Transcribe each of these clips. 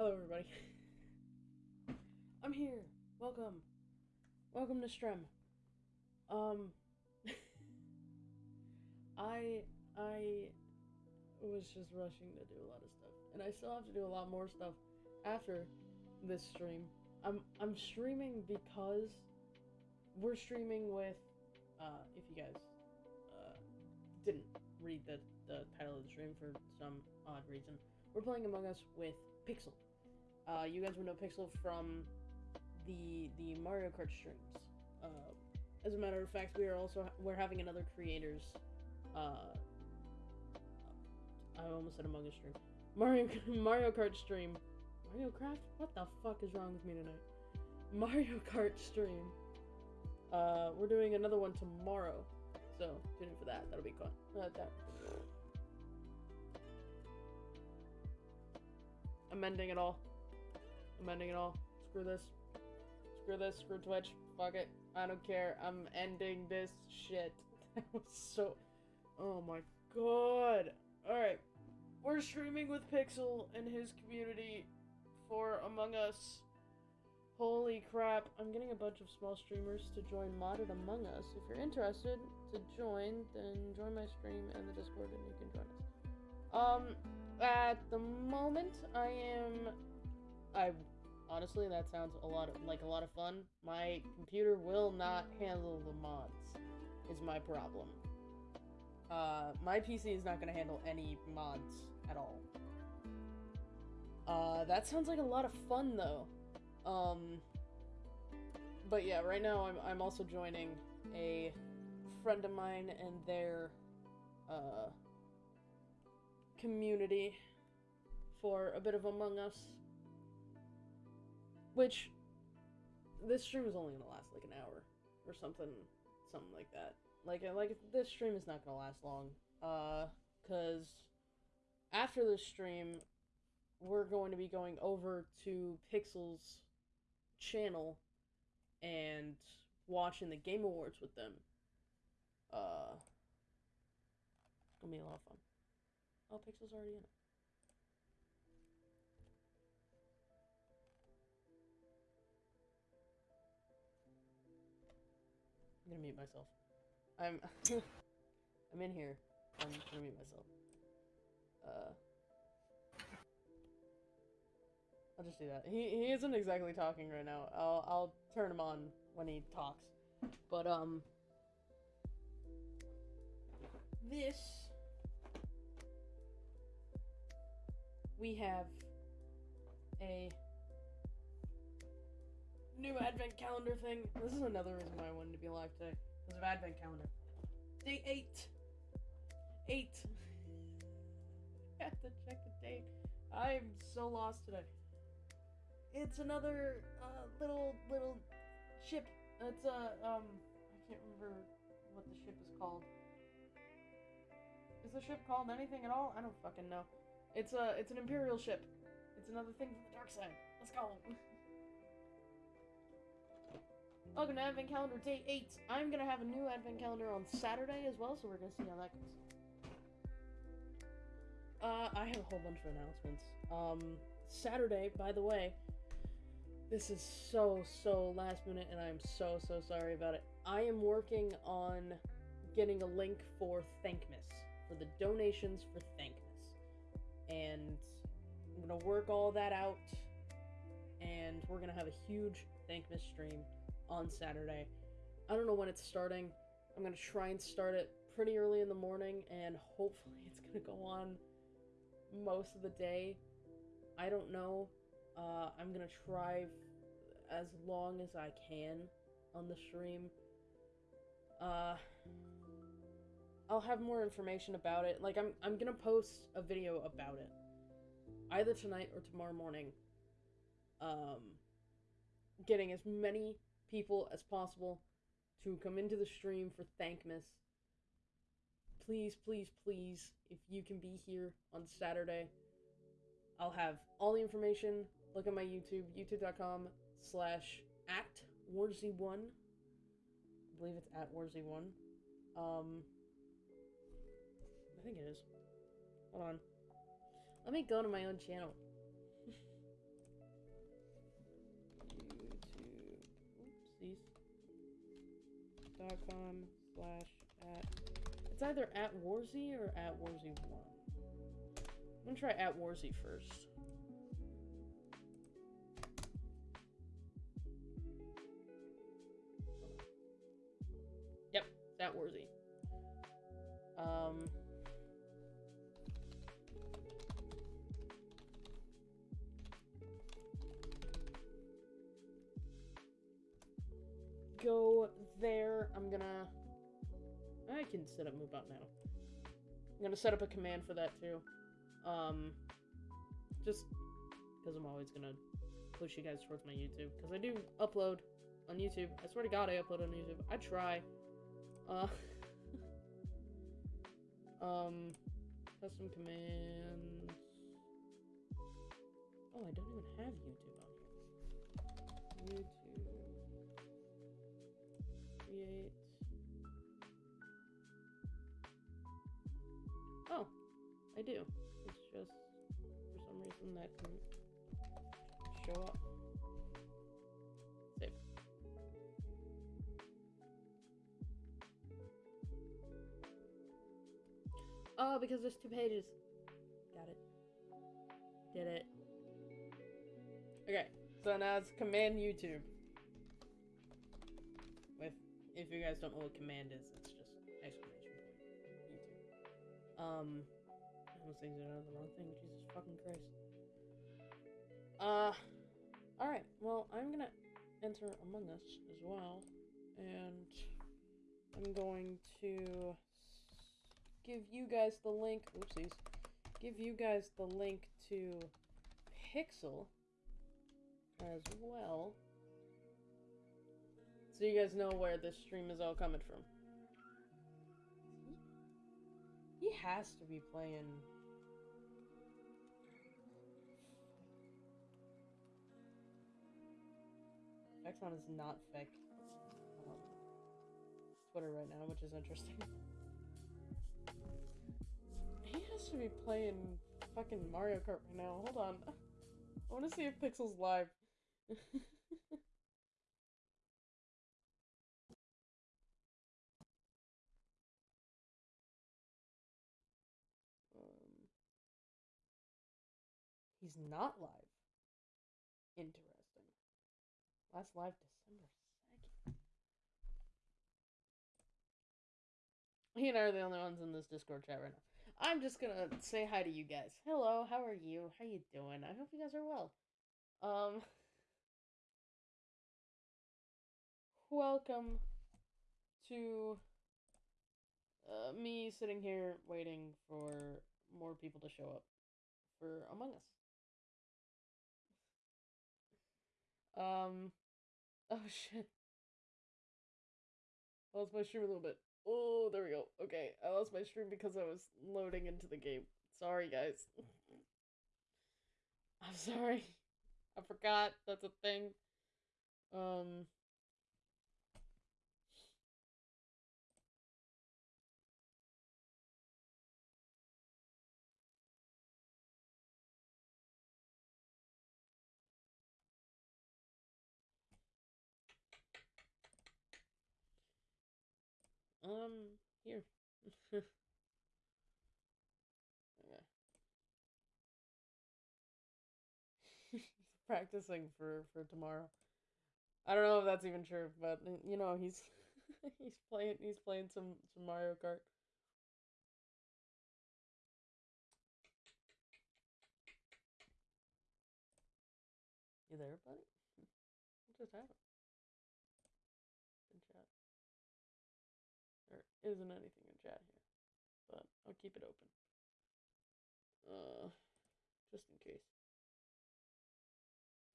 Hello, everybody. I'm here. Welcome. Welcome to Strem. Um, I I was just rushing to do a lot of stuff, and I still have to do a lot more stuff after this stream. I'm I'm streaming because we're streaming with. Uh, if you guys uh, didn't read the the title of the stream for some odd reason, we're playing Among Us with Pixel. Uh, you guys would know Pixel from the the Mario Kart streams. Uh, as a matter of fact, we are also we're having another creators. Uh, I almost said Among Us stream. Mario Mario Kart stream. Mario Kart? What the fuck is wrong with me tonight? Mario Kart stream. Uh, we're doing another one tomorrow, so tune in for that. That'll be fun. Uh, that. I'm it all. I'm ending it all. Screw this. Screw this. Screw Twitch. Fuck it. I don't care. I'm ending this shit. That was so. Oh my god. Alright. We're streaming with Pixel and his community for Among Us. Holy crap. I'm getting a bunch of small streamers to join Modded Among Us. If you're interested to join, then join my stream and the Discord and you can join us. Um, at the moment, I am. I honestly, that sounds a lot of, like a lot of fun. My computer will not handle the mods. Is my problem. Uh, my PC is not going to handle any mods at all. Uh, that sounds like a lot of fun though. Um, but yeah, right now I'm I'm also joining a friend of mine and their uh community for a bit of Among Us. Which this stream is only gonna last like an hour or something something like that. Like like this stream is not gonna last long. Uh cause after this stream we're going to be going over to Pixel's channel and watching the Game Awards with them. Uh gonna be a lot of fun. Oh, Pixel's already in it. I'm gonna mute myself. I'm I'm in here. I'm gonna mute myself. Uh I'll just do that. He he isn't exactly talking right now. I'll I'll turn him on when he talks. But um this we have a new advent calendar thing. This is another reason why I wanted to be alive today. Because of advent calendar. Day 8. 8. I have to check the date. I'm so lost today. It's another uh, little little ship. It's a um I can't remember what the ship is called. Is the ship called anything at all? I don't fucking know. It's a it's an imperial ship. It's another thing from the dark side. Let's go. Welcome to Advent Calendar Day 8. I'm gonna have a new Advent Calendar on Saturday as well, so we're gonna see how that goes. Uh, I have a whole bunch of announcements. Um, Saturday, by the way, this is so, so last minute, and I'm so, so sorry about it. I am working on getting a link for Thankmas, for the donations for Thankmas. And I'm gonna work all that out, and we're gonna have a huge Thankmas stream on Saturday. I don't know when it's starting. I'm gonna try and start it pretty early in the morning, and hopefully it's gonna go on most of the day. I don't know. Uh, I'm gonna try as long as I can on the stream. Uh, I'll have more information about it. Like I'm, I'm gonna post a video about it, either tonight or tomorrow morning. Um, getting as many people as possible to come into the stream for Thankmas. Please, please, please, if you can be here on Saturday, I'll have all the information. Look at my YouTube, youtube.com slash at warzy1. I believe it's at warzy1. Um, I think it is. Hold on. Let me go to my own channel. youtube.com slash at. It's either at Warzy or at Warzy1. I'm gonna try at Warzy first. Yep, at Warzy. Um. Go there. I'm gonna. I can set up move out now. I'm gonna set up a command for that too. Um, just because I'm always gonna push you guys towards my YouTube because I do upload on YouTube. I swear to God, I upload on YouTube. I try. Uh. um, custom commands. Oh, I don't even have YouTube on here. YouTube. Create. Oh, I do. It's just for some reason that can show up. Save. Oh, because there's two pages. Got it. Did it. Okay, so now it's command YouTube. If you guys don't know what command is, it's just exclamation point. Um, I almost exited the wrong thing. Jesus fucking Christ. Uh, alright. Well, I'm gonna enter Among Us as well. And I'm going to give you guys the link. Oopsies. Give you guys the link to Pixel as well. So you guys know where this stream is all coming from. He has to be playing. Vexon is not fake. Um, Twitter right now, which is interesting. He has to be playing fucking Mario Kart right now. Hold on. I want to see if Pixel's live. he's not live. Interesting. Last live December 2nd. He and I are the only ones in this Discord chat right now. I'm just gonna say hi to you guys. Hello, how are you? How you doing? I hope you guys are well. Um Welcome to uh, me sitting here waiting for more people to show up for Among Us. Um oh shit. I lost my stream a little bit. Oh, there we go. Okay, I lost my stream because I was loading into the game. Sorry, guys. I'm sorry. I forgot that's a thing. Um. Um, here. okay. Practicing for for tomorrow. I don't know if that's even true, but you know he's he's playing he's playing some some Mario Kart. You there, buddy? What just happened? Isn't anything in chat here, but I'll keep it open. Uh, just in case.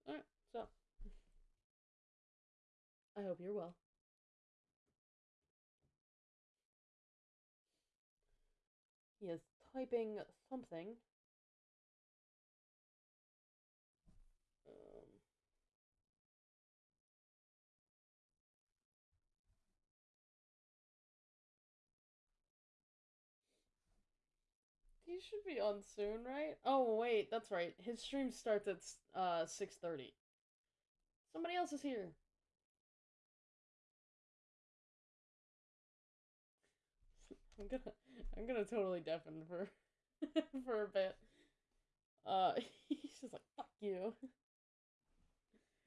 Alright, so. I hope you're well. He is typing something. He should be on soon, right? Oh wait, that's right. His stream starts at uh six thirty. Somebody else is here. I'm gonna I'm gonna totally deafen for for a bit. Uh, he's just like fuck you.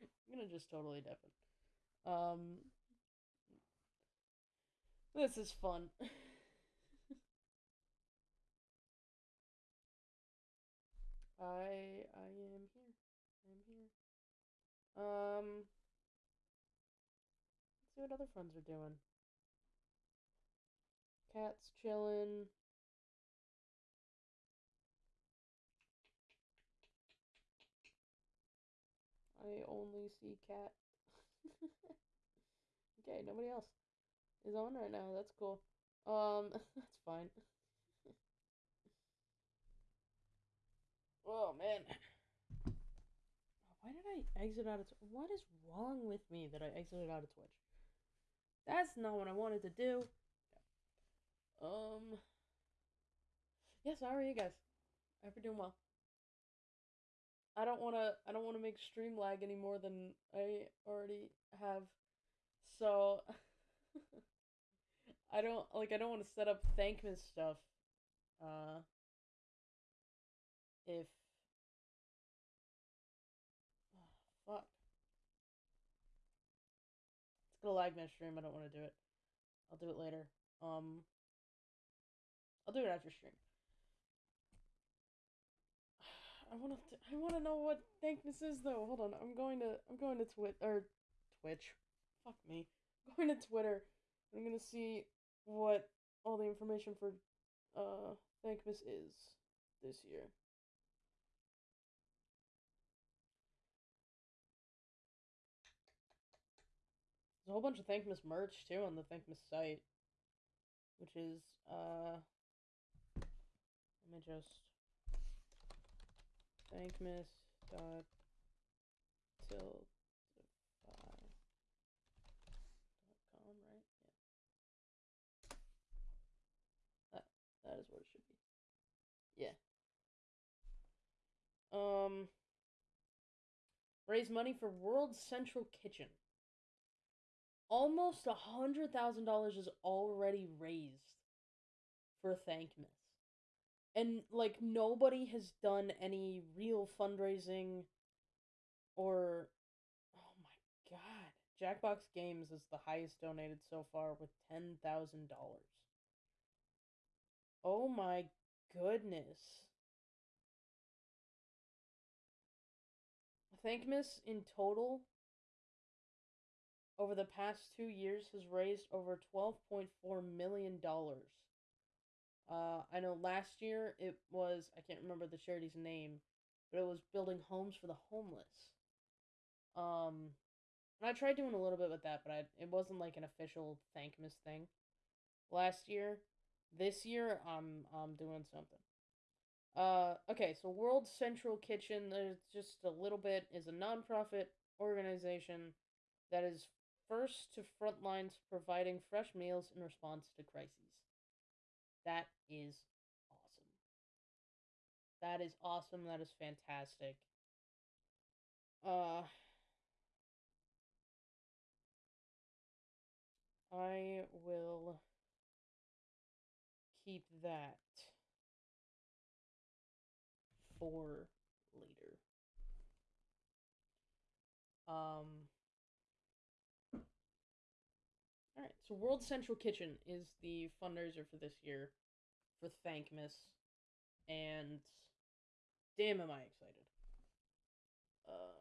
I'm gonna just totally deafen. Um, this is fun. I I am here. I'm here. Um, let's see what other friends are doing. Cat's chilling. I only see cat. okay, nobody else is on right now. That's cool. Um, that's fine. Oh man. Why did I exit out of What is wrong with me that I exited out of Twitch? That's not what I wanted to do. Um. Yes, how are you guys? I hope you're doing well. I don't want to I don't want to make stream lag any more than I already have. So I don't like I don't want to set up Thankmas stuff. Uh if oh, fuck. It's gonna stream, I don't want to do it. I'll do it later. Um I'll do it after stream. I want to. I want to know what Thankmas is though. Hold on. I'm going to. I'm going to Twit or Twitch. Fuck me. I'm going to Twitter. I'm gonna see what all the information for uh Thankmas is this year. There's a whole bunch of Thankmas merch too on the Thankmas site, which is uh. Let me just dot tiltify dot com, right? Yeah. That that is what it should be. Yeah. Um raise money for World Central Kitchen. Almost a hundred thousand dollars is already raised for Thankmas and like nobody has done any real fundraising or oh my god jackbox games is the highest donated so far with $10000 oh my goodness. Thankmas in total over the past two years has raised over $12.4 million uh, I know last year it was, I can't remember the charity's name, but it was building homes for the homeless. Um, and I tried doing a little bit with that, but I, it wasn't like an official Thankmas thing last year. This year, I'm, I'm doing something. Uh, okay, so World Central Kitchen, there's just a little bit, is a nonprofit organization that is first to front lines providing fresh meals in response to crises. That is awesome. That is awesome. That is fantastic. Uh I will keep that for later. Um all right, so World Central Kitchen is the fundraiser for this year for Thankmas, and damn, am I excited! Uh,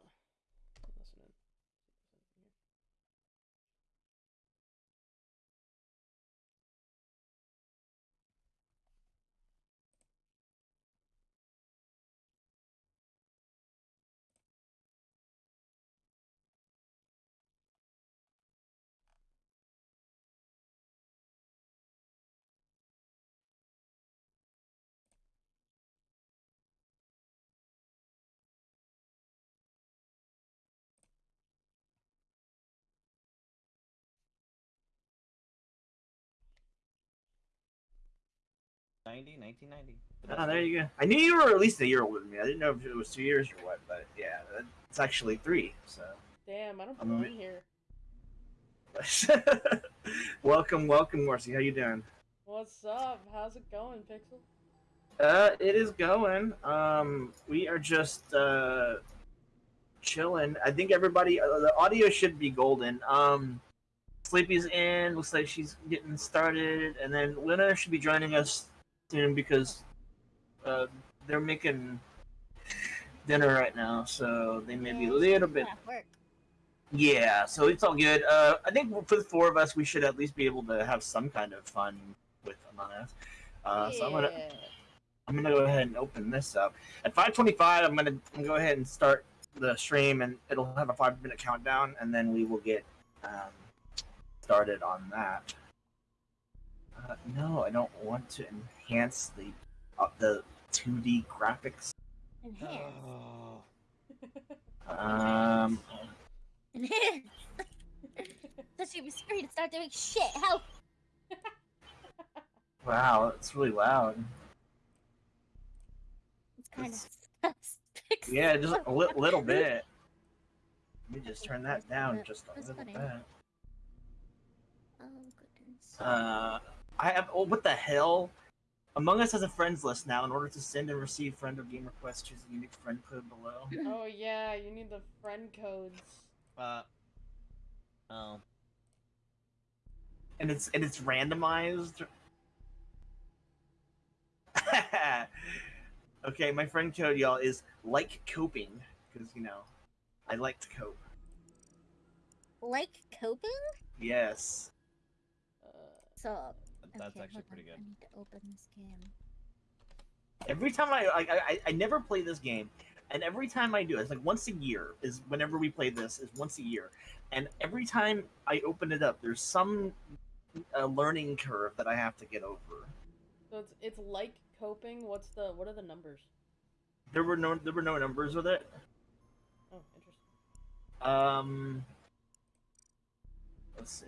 Ninety, nineteen ninety. Ah, there you go. I knew you were at least a year older than me. I didn't know if it was two years or what, but yeah, it's actually three. So. Damn, I don't belong um, here. welcome, welcome, Morsi. How you doing? What's up? How's it going, Pixel? Uh, it is going. Um, we are just uh chilling. I think everybody, uh, the audio should be golden. Um, Sleepy's in. Looks like she's getting started, and then Luna should be joining us soon because uh they're making dinner right now, so they may be a little bit. Yeah, so it's all good. Uh, I think for the four of us, we should at least be able to have some kind of fun with Among Us. Uh, so I'm gonna I'm gonna go ahead and open this up. At 5:25, I'm gonna, go ahead and start the stream, and it'll have a five minute countdown, and then we will get um, started on that. Uh, no, I don't want to enhance the uh, the 2D graphics. Enhance. Oh. Um, Enhance. Your screen and start doing shit. Help. wow, it's really loud. It's kind It's- of Yeah, just a li- little bit. Let me just turn that down just a little bit. Oh goodness. Uh, I have. Oh, what the hell? Among Us has a friends list now. In order to send and receive friend or game requests, choose the unique friend code below. oh yeah, you need the friend codes. Uh. Oh. And it's and it's randomized. okay, my friend code, y'all, is like coping because you know, I like to cope. like coping? Yes. Uh, So. That's okay, actually pretty good. I need to open this game. Every time I, I I I never play this game, and every time I do, it's like once a year is whenever we play this is once a year, and every time I open it up, there's some uh, learning curve that I have to get over. so it's it's like coping. What's the what are the numbers? There were no there were no numbers with it. Oh, interesting. Um, let's see.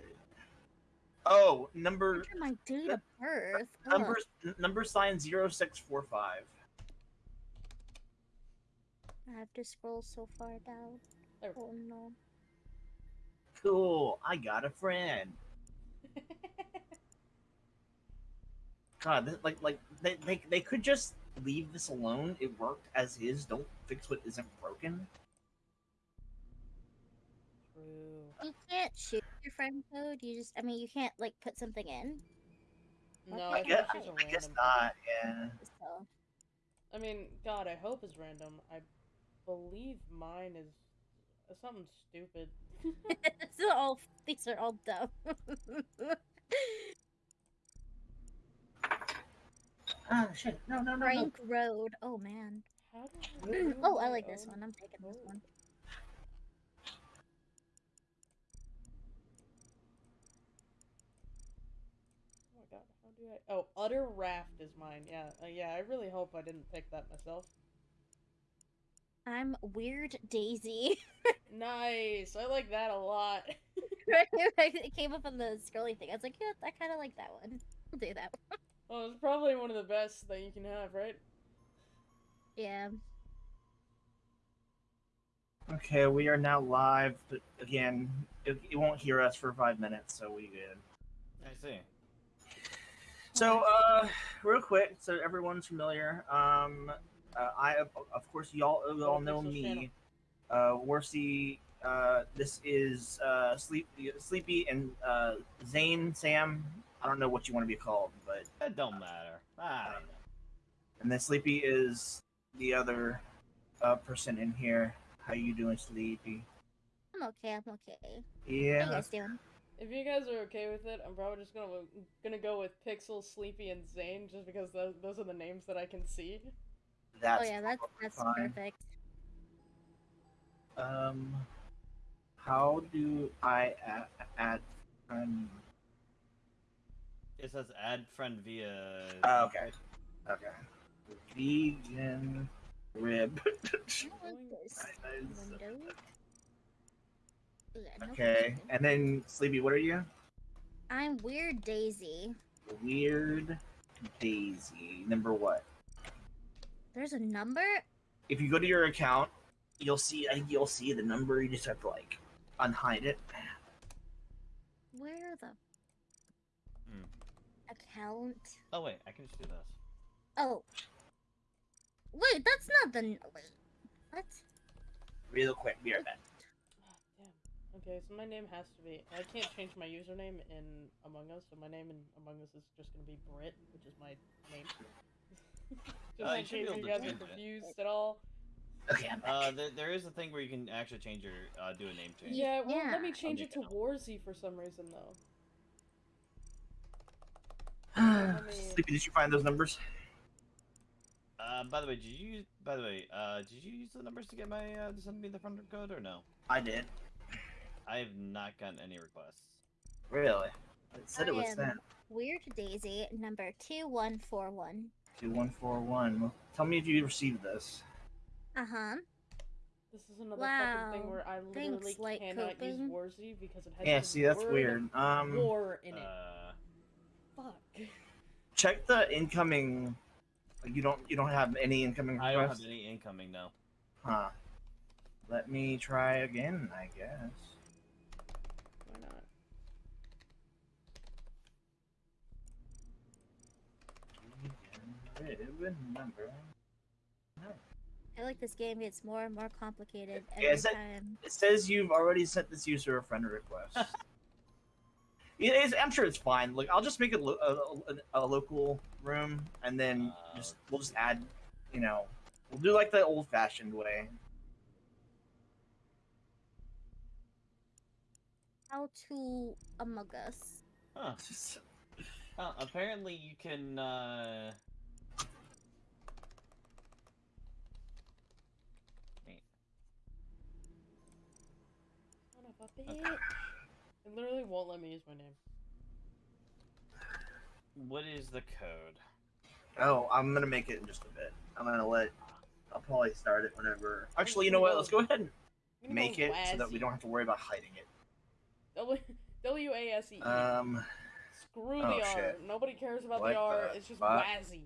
Oh, number Enter my date of birth. Ugh. number number sign zero six four five. I have to scroll so far down. There Oh no. Cool, I got a friend. God, th- like like they, they they could just leave this alone. It worked as is. Don't fix what isn't broken. True. You can't shoot your friend code. You just, I mean, you can't like put something in. No, Okay. I I guess it's just guess random. not. Yeah. So I mean, God, I hope it's random. I believe mine is uh, something stupid. this is all. These are all dumb. Ah shit! No no no no. Road. Oh man. How do I Oh, I like this one. I'm taking this one. Oh my god, how do I? Oh, utter raft is mine. Yeah, uh, yeah. I really hope I didn't pick that myself. I'm Weird Daisy. Nice. I like that a lot. it came up on the scrolly thing. I was like, yeah, I kind of like that one. I'll do that. one. oh, it's probably one of the best that you can have, right? Yeah. Okay, we are now live, but again, it, it won't hear us for five minutes, so we good. I see. So, uh, real quick, so everyone's familiar. Um, uh, I of of course y'all you all know me. Uh, Warzy. Uh, this is uh, Sleep, Sleepy and uh, Zane, Sam. I don't know what you want to be called, but It don't matter. Ah, and then Sleepy is the other uh, person in here. How you doing, Sleepy? I'm okay. I'm okay. Yeah. How you Yeah. guys doing? If you guys are okay with it, I'm probably just gonna gonna go with Pixel, Sleepy, and Zane, just because those those are the names that I can see. That's oh yeah, that's that's fine. perfect. Um, how do I add, add friend? it says add friend via. Oh, okay. Okay. Vegan rib. I don't like this Nice. window. Yeah, no okay, and then Sleepy, what are you? I'm Weird Daisy. Weird Daisy. Number what? There's a number? If you go to your account, you'll see. I think you'll see the number. You just have to like unhide it. Where the? Hmm. account. Oh wait, I can just do this. Oh. Wait, that's not the. Wait. What? Real quick, be right back. Damn. Okay, so my name has to be. I can't change my username in Among Us, so my name in Among Us is just gonna be Brit, which is my name. just Uh, in you should be case able you to guys are change it. confused at all. Okay, I'm back. Uh, there, there is a thing where you can actually change your uh, do a name change. Yeah, well, let me change I'll it to Warzy for some reason, though. let me- Sleepy, did you find those numbers? Uh, by the way, did you? By the way, uh, did you use the numbers to get my uh, to send me the friend code or no? I did. I have not gotten any requests. Really? It said it was I am- sent. Weird Daisy number two one four one. Two one four one. Tell me if you received this. Uh huh. This is another fucking thing Wow. where I Thanks, literally Light cannot use Coping. Warzy because it has Yeah, the see, that's weird. Um, War in it. Uh, Fuck. check the incoming. like, You don't. You don't have any incoming Requests? I don't have any incoming now. Huh. Let me try again. I guess. Why not? Remember. I like this game gets more and more complicated Yeah, every is that- time. It says you've already sent this user a friend request. It is, I'm sure it's fine. Look, I'll just make it lo- a, a, a local room, and then Uh, just we'll just add, you know, we'll do like the old-fashioned way. How to Among Us. Huh. Huh, apparently you can. Uh... Son of a bitch. It literally won't let me use my name. What is the code? Oh, I'm gonna make it in just a bit. I'm gonna let. I'll probably start it whenever. Actually, you know what? Let's go ahead and make it so that we don't have to worry about hiding it. W W A S E. Um, Screw oh, the R. shit. Nobody cares about What the R. the It's just fuck? Wazzy.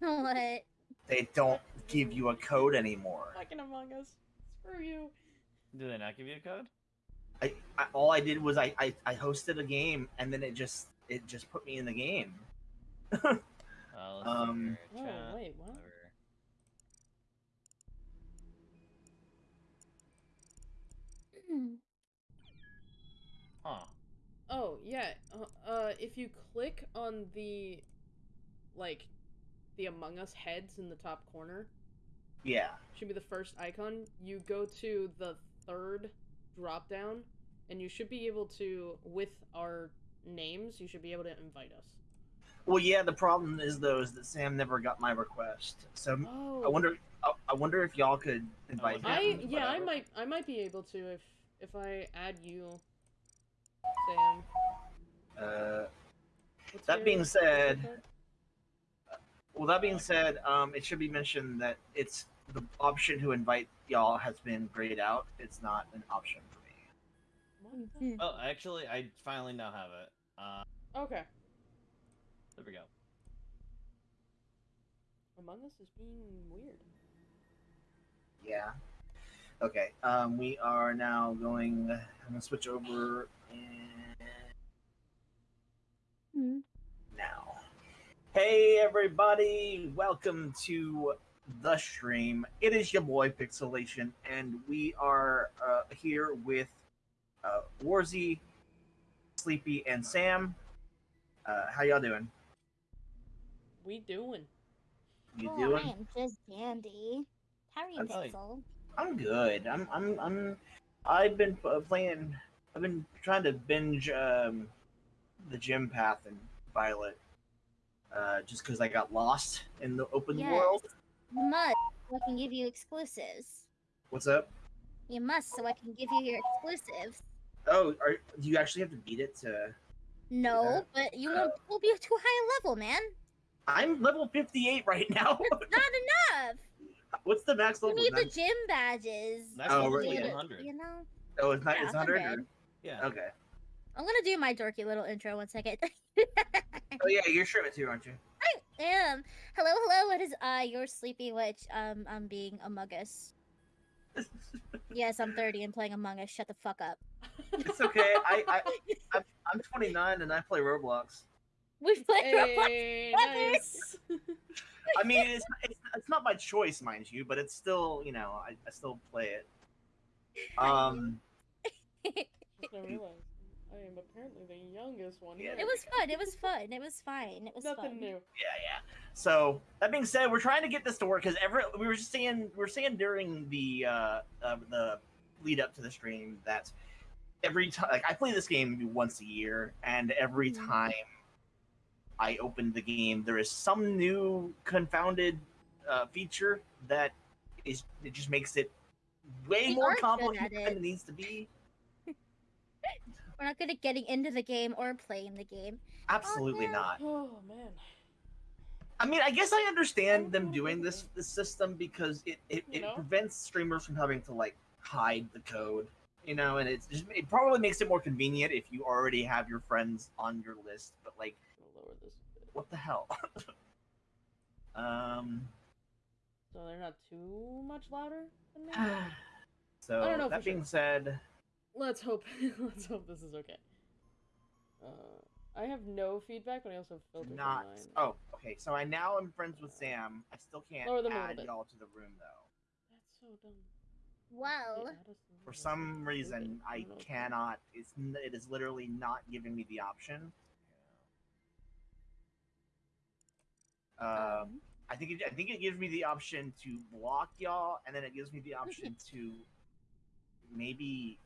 what? they don't give you a code anymore. Fucking Among Us. Screw you. Do they not give you a code? I, I all I did was I, I I hosted a game and then it just it just put me in the game. Uh, Um, here, Oh, wait, what? whatever. Huh. Oh, yeah. Uh, uh, if you click on the, like, the Among Us heads in the top corner, Yeah. should be the first icon. You go to the third drop down, and you should be able to, with our names, you should be able to invite us. Well, yeah. The problem is though is that Sam never got my request. So Oh, I wonder. I, I wonder if y'all could invite Oh, him. I Yeah, yeah, I might I might be able to if if I add you, Sam. Uh, What's That being said- well, that being said, um, it should be mentioned that it's the option to invite y'all has been grayed out. It's not an option for me. What Oh, actually, I finally now have it. Uh, Okay. there we go. Among Us is being weird. Yeah. Okay. Um, we are now going. I'm gonna switch over and Hmm. now. Hey everybody, welcome to the stream. It is your boy Pixelation, and we are uh, here with uh, Warzy, Sleepy, and Sam. Uh, how y'all doing? We doing? You oh, doing? I am just dandy. How are you, That's like- Pixel? I'm good. I'm I'm I'm I've been uh, playing I've been trying to binge um the gym path and Violet uh just cuz I got lost in the open Yes. world. You must, so I can give you exclusives. What's up? You must, so I can give you your exclusives. Oh, are do you actually have to beat it to No, but you oh. won't will be too high a level, man. I'm level 58 right now. It's not enough. What's the max level? You need the Nine- gym badges. That's Oh, to be right, able yeah. to- 100. You know? oh, it's not yeah, it's 100. 100. Yeah. Okay. I'm gonna do my dorky little intro one second. Oh yeah, you're streaming too, aren't you? Um, hello, hello. It is I, your sleepy witch. Um, I'm being Among Us. Yes, I'm 30 and playing Among Us. Shut the fuck up. It's okay. I, I I'm, I'm 29 and I play Roblox. We played Roblox. Hey, Brothers. nice. I mean, it's, it's it's not my choice, mind you, but it's still you know I, I still play it. Um, I am apparently the youngest one. Yeah. here. It was fun. It was fun. It was fine. It was nothing fun. new. yeah, yeah. So that being said, we're trying to get this to work because every we were just saying we were saying during the uh, uh the lead up to the stream that every time like I play this game once a year, and every Mhm. time I open the game, there is some new confounded uh, feature that is it just makes it way We more are good complicated than it. it needs to be. We're not good at getting into the game or playing the game. Absolutely no. not. Oh man. I mean, I guess I understand them doing this this system because it it, it know? prevents streamers from having to like hide the code, you know, and it's just it probably makes it more convenient if you already have your friends on your list. But like, lower this bit. what the hell? um. So they're not too much louder than me. So I don't know that for sure. being said, Let's hope. let's hope this is okay. Uh, I have no feedback, but I also have filters not. on mine. Oh, okay. So I now am friends with Sam. I still can't Lower them add y'all to the room though. That's so dumb. Well, They add us to the For some reason, I don't know what's wrong. cannot. It's it is literally not giving me the option. Um, um, I think it, I think it gives me the option to block y'all, and then it gives me the option to maybe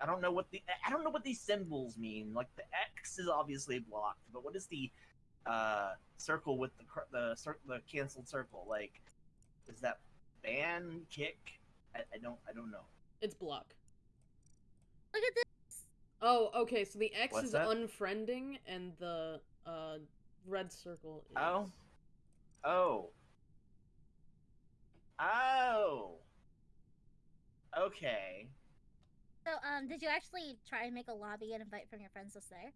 I don't know what the I don't know what these symbols mean. Like the X is obviously blocked, but what is the uh circle with the the cir- the canceled circle? Like, is that ban kick? I, I don't I don't know. It's block. look at this. Oh, okay. So the X What's is that? unfriending, and the uh red circle is. Oh. Oh. Oh. Okay. So, um, did you actually try and make a lobby and invite from your friends list there?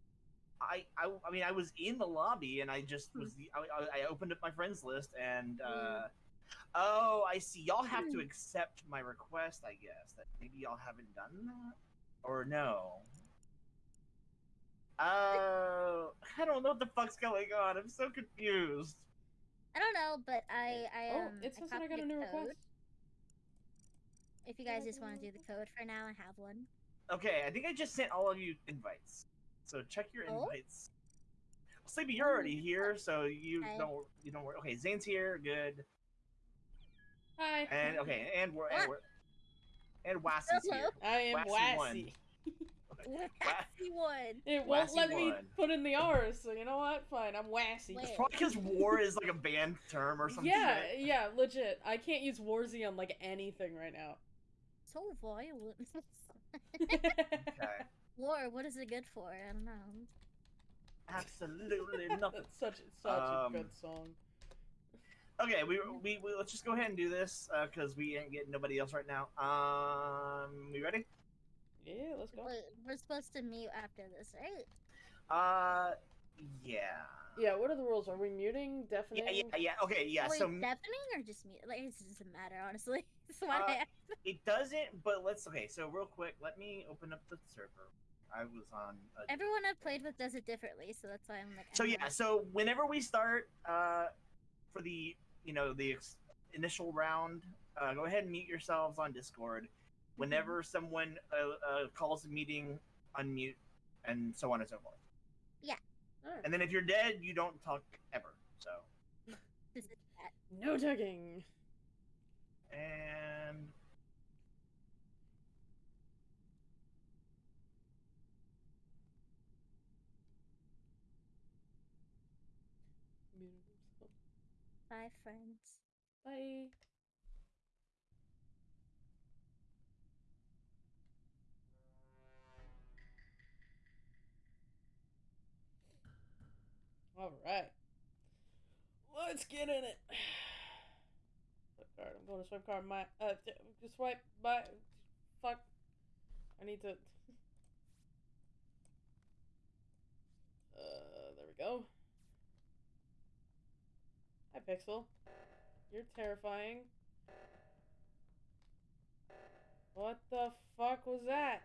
I, I, I mean, I was in the lobby and I just was the. I, I- I opened up my friends list and. uh Oh, I see. Y'all have to accept my request. I guess that maybe y'all haven't done that, or no. Oh, I don't know what the fuck's going on. I'm so confused. I don't know, but I, I Oh, um, it says that I got a new code. request. If you guys just want to do the code for now, I have one. Okay, I think I just sent all of you invites. So check your Oh? invites. Sleepy, you're already mm-hmm. here, so you Okay. don't you don't worry. Okay, Zane's here, good. Hi. And okay, and we're and What? we're and Wassey's here. I am Wassy won. Wassy. Wassy one. It won't Wassy let me won. put in the R's, so you know what? Fine, I'm Wassy. It's probably because war is like a banned term or something. Yeah, yeah, legit. I can't use Warzy on like anything right now. So violent. Okay. War, what is it good for? I don't know. Absolutely nothing. That's such such a Um, good song. Okay, we, we, we let's just go ahead and do this because we ain't getting nobody else right now. Um, we ready? Yeah, let's go. Wait, we're supposed to mute after this, right? Uh, yeah. Yeah, what are the rules? Are we muting, deafening? Yeah, yeah, yeah. Okay, yeah. Wait, So deafening or just mute? Like, it doesn't matter, honestly. That's why Uh, I it doesn't, but let's. Okay, so real quick, let me open up the server. I was on. A, Everyone I've played with does it differently, so that's why I'm like. so yeah, not- so whenever we start, uh, for the you know the ex- initial round, uh, go ahead and mute yourselves on Discord. Whenever someone uh, uh, calls a meeting, unmute, and so on and so forth. Alright. And then if you're dead, you don't talk ever. So This is that. No tugging. and Bye, friends. Bye. All right. Let's get in it. Swipe card. I'm going to swipe card. My uh, swipe my. Fuck. I need to. Uh, there we go. Hi, Pixel. You're terrifying. What the fuck was that?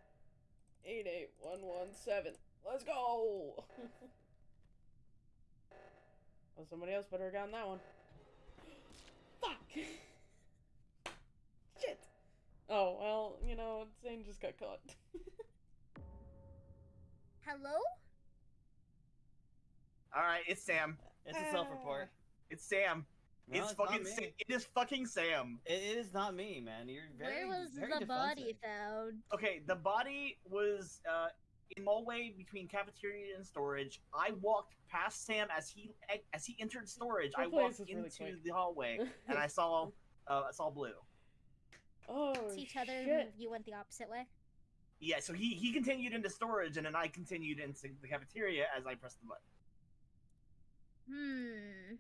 88117. Let's go! Oh, somebody else better have gotten that one. Fuck! Shit! Oh, well, you know, Zane just got caught. Hello? All right, it's Sam. It's a self-report. It's Sam. No, it's, not fucking. me. Sa- it is fucking Sam. It, it is not me, man. You're very. Where was very the body found? Okay, the body was uh, in the hallway between cafeteria and storage. I walked past Sam as he as he entered storage. That I walked is really into the hallway and I saw uh, I saw blue. oh, To each other, shit. you went the opposite way. Yeah, so he he continued into storage and then I continued into the cafeteria as I pressed the button. Hmm.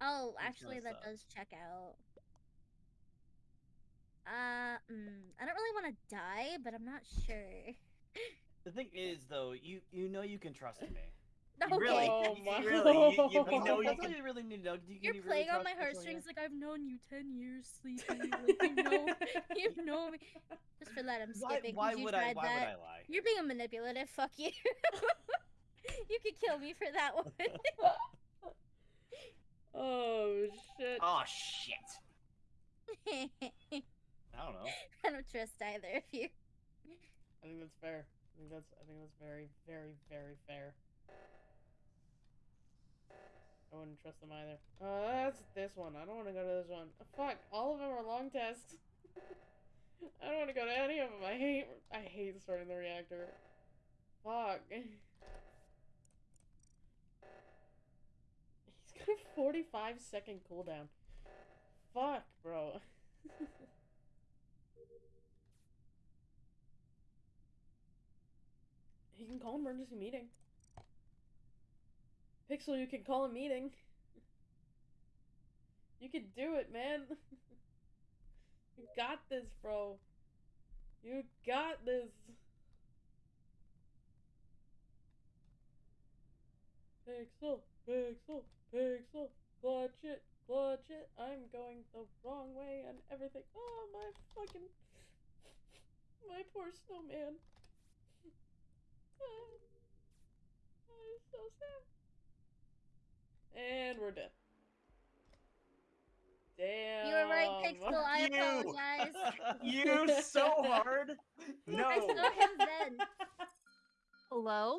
Oh, Which actually, kinda that does check out. Uh, mm, I don't really want to die, but I'm not sure. The thing is, though, you you know you can trust me. You Okay. really, Oh you, my- you really, you, you, you That's, know all, you that's all can. you really need to know. You, You're you playing really on my heartstrings like I've known you ten years, sleepy. Like you know, you know me. Just for that, I'm Why, skipping. 'cause why you would I? tried Why that. would I lie? You're being manipulative. Fuck you. you could kill me for that one. Oh, shit. Oh shit! I don't know. I don't trust either of you. I think that's fair. I think that's I think that's very, very, very fair. I wouldn't trust them either. Oh, that's this one. I don't want to go to this one. Oh, fuck, all of them are long tests. I don't want to go to any of them. I hate I hate starting the reactor. Fuck. He's got a 45 second cooldown. Fuck, bro. He can call emergency meeting. Pixel, you can call a meeting. You can do it, man. you got this, bro. You got this. Pixel, pixel, pixel. Clutch it, clutch it. I'm going the wrong way and everything. Oh, my fucking. My poor snowman. I'm so sad. And we're dead. Damn. You were right, Pixel. I You. apologize. You so hard. No. I saw him then. Hello?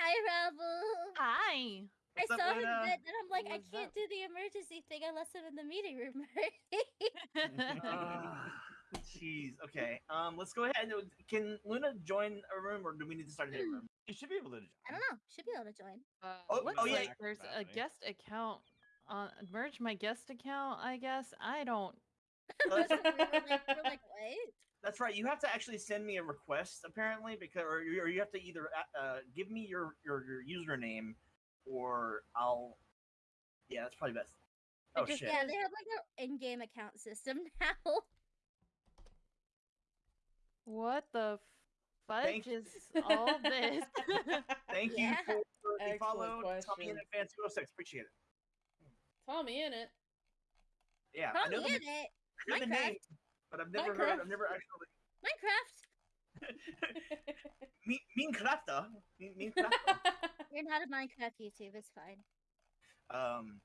Hi, Ravel. Hi. I What's up, saw him Luna? then, and I'm like, I can't up? do the emergency thing unless I'm in the meeting room. Ah, Jeez. Okay. Um. Let's go ahead. Can Luna join a room, or do we need to start a new room? You should be able to. Join. I don't know. Should be able to join. Uh, Oh, looks oh, yeah. like there's a guest account on merge my guest account, I guess. I don't we that's- like, we're like, what? That's right. You have to actually send me a request, apparently, because or you, or you have to either uh, uh, give me your, your your username, or I'll. Yeah, that's probably best. Oh just- shit! Yeah, they have like an in-game account system now. What the fudge Thank- is all this? Thank Yeah. you for the Excellent follow. Tommy question. in advance 206. Appreciate it. TommyInnit. Yeah, I know Tommy the, in it. I know the Minecraft. name, but I've never heard. Minecraft. I've never actually. Minecraft. mean, mean crafter. Mean, mean crafter. You're not a Minecraft YouTube. It's fine. Um.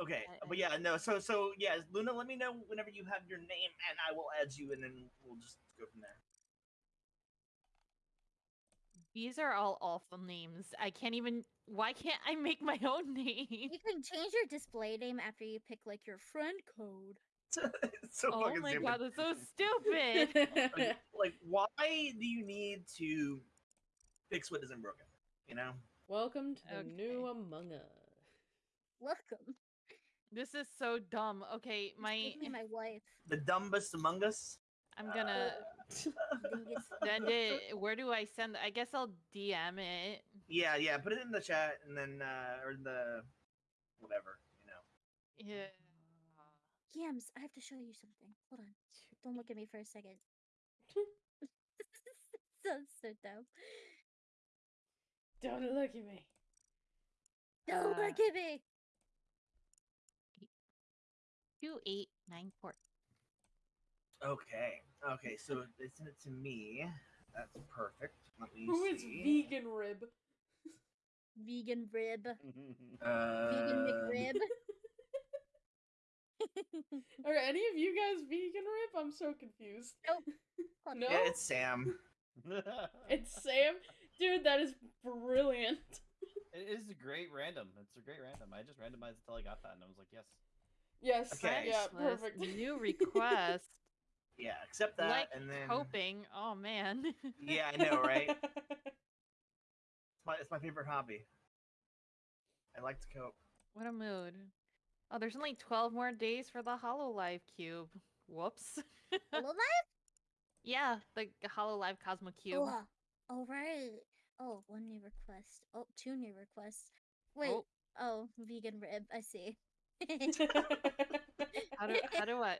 Okay, Uh, but yeah, no. So, so yeah, Luna, let me know whenever you have your name, and I will add you, and then we'll just go from there. These are all awful names. I can't even why can't I make my own name? You can change your display name after you pick like your friend code. so Oh my stupid. god, that's so stupid. Like, like, why do you need to fix what isn't broken? You know? Welcome to the new Among Us. Welcome. This is so dumb. Okay, my me, my wife. The dumbest among us. I'm gonna Dingus. send it. Where do I send? I guess I'll DM it. Yeah, yeah. Put it in the chat, and then uh, or the whatever. You know. Yeah. Yams, I have to show you something. Hold on. Don't look at me for a second. Sounds so dumb. Don't look at me. Don't Uh, look at me. Two eight nine four. Okay. Okay. So they sent it to me. That's perfect. Let me Who is see. vegan rib? vegan rib, Uh, vegan McRib. Are any of you guys vegan rib? I'm so confused. Fuck No? Yeah, it's Sam. It's Sam? Dude, that is brilliant. It is a great random. It's a great random. I just randomized until I got that, and I was like, yes. Yes, Okay. yeah, List, perfect. New request. Yeah, accept that, like and then coping. Oh man. yeah, I know, right? It's my it's my favorite hobby. I like to cope. what a mood. Oh, there's only 12 more days for the Hololive cube. Whoops. Hello, life. yeah, the Hololive Cosmo cube. Oh, all right. Oh, one new request. Oh, two new requests. Wait. Oh. Oh, vegan rib. I see. How do how do I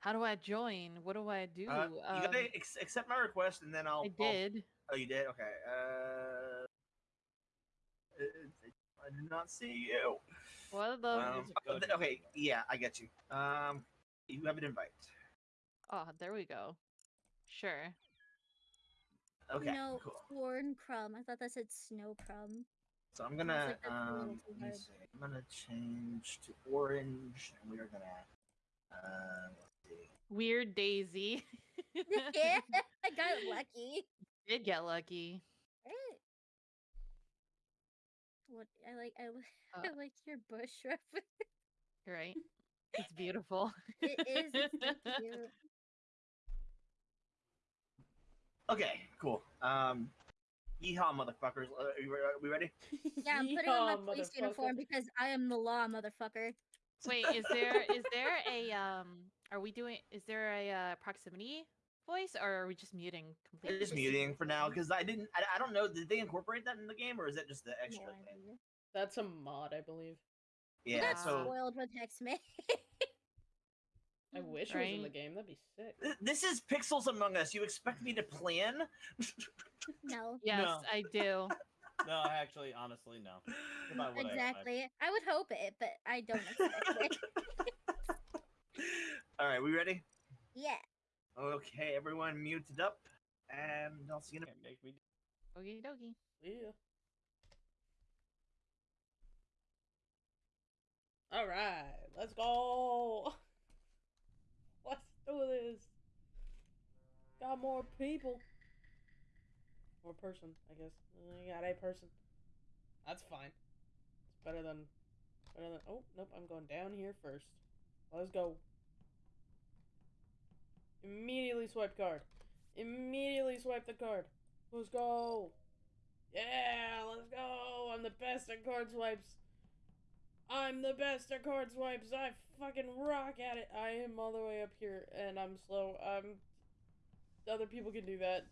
how do I join? What do I do? Uh, you gotta Um, ex- accept my request, and then I'll. I I'll- did. Oh, you did? Okay. Uh, uh, I did not see you. What the Um, oh, th- okay, yeah, I get you. Um, you have an invite. Oh, there we go. Sure. Okay, no, cool. corn crumb. I thought that said snow crumb. So I'm gonna was like, that's a little um, let me see. I'm gonna change to orange, and we are gonna uh, let's see. Weird Daisy. yeah, I got lucky. Did get lucky. Right. What I like, I, Uh. I like your bush reference. Right. It's beautiful. It is. It's so cute. Okay, cool. Um, yeehaw, motherfuckers! Uh, are, you, re- are we ready? Yeah, I'm putting on my police uniform because I am the law, motherfucker. Wait, is there is there a um are we doing is there a uh, proximity voice or are we just muting completely? Just muting for now because I didn't. I, I don't know. Did they incorporate that in the game, or is that just the No extra thing? That's a mod, I believe. We Yeah. got So spoiled with Hexman. I wish it was in the game. That'd be sick. this is Pixels Among Us. You expect me to plan? no. Yes, No. I do. No, I actually, honestly, no. About what I expect. Exactly. I would hope it, but I don't expect it. All right, we ready? Yeah. Okay, everyone muted up, and I'll see you in a Can't make me. Okie dokie. Yeah. All right, let's go. Let's do this. Got more people. More person, I guess. Mm, I got a person. That's fine. It's better than, better than. Oh nope, I'm going down here first. Let's go. Immediately swipe card. Immediately swipe the card. Let's go. Yeah, let's go. I'm the best at card swipes. I'm the best at card swipes. I fucking rock at it. I am all the way up here and I'm slow. Um other people can do that.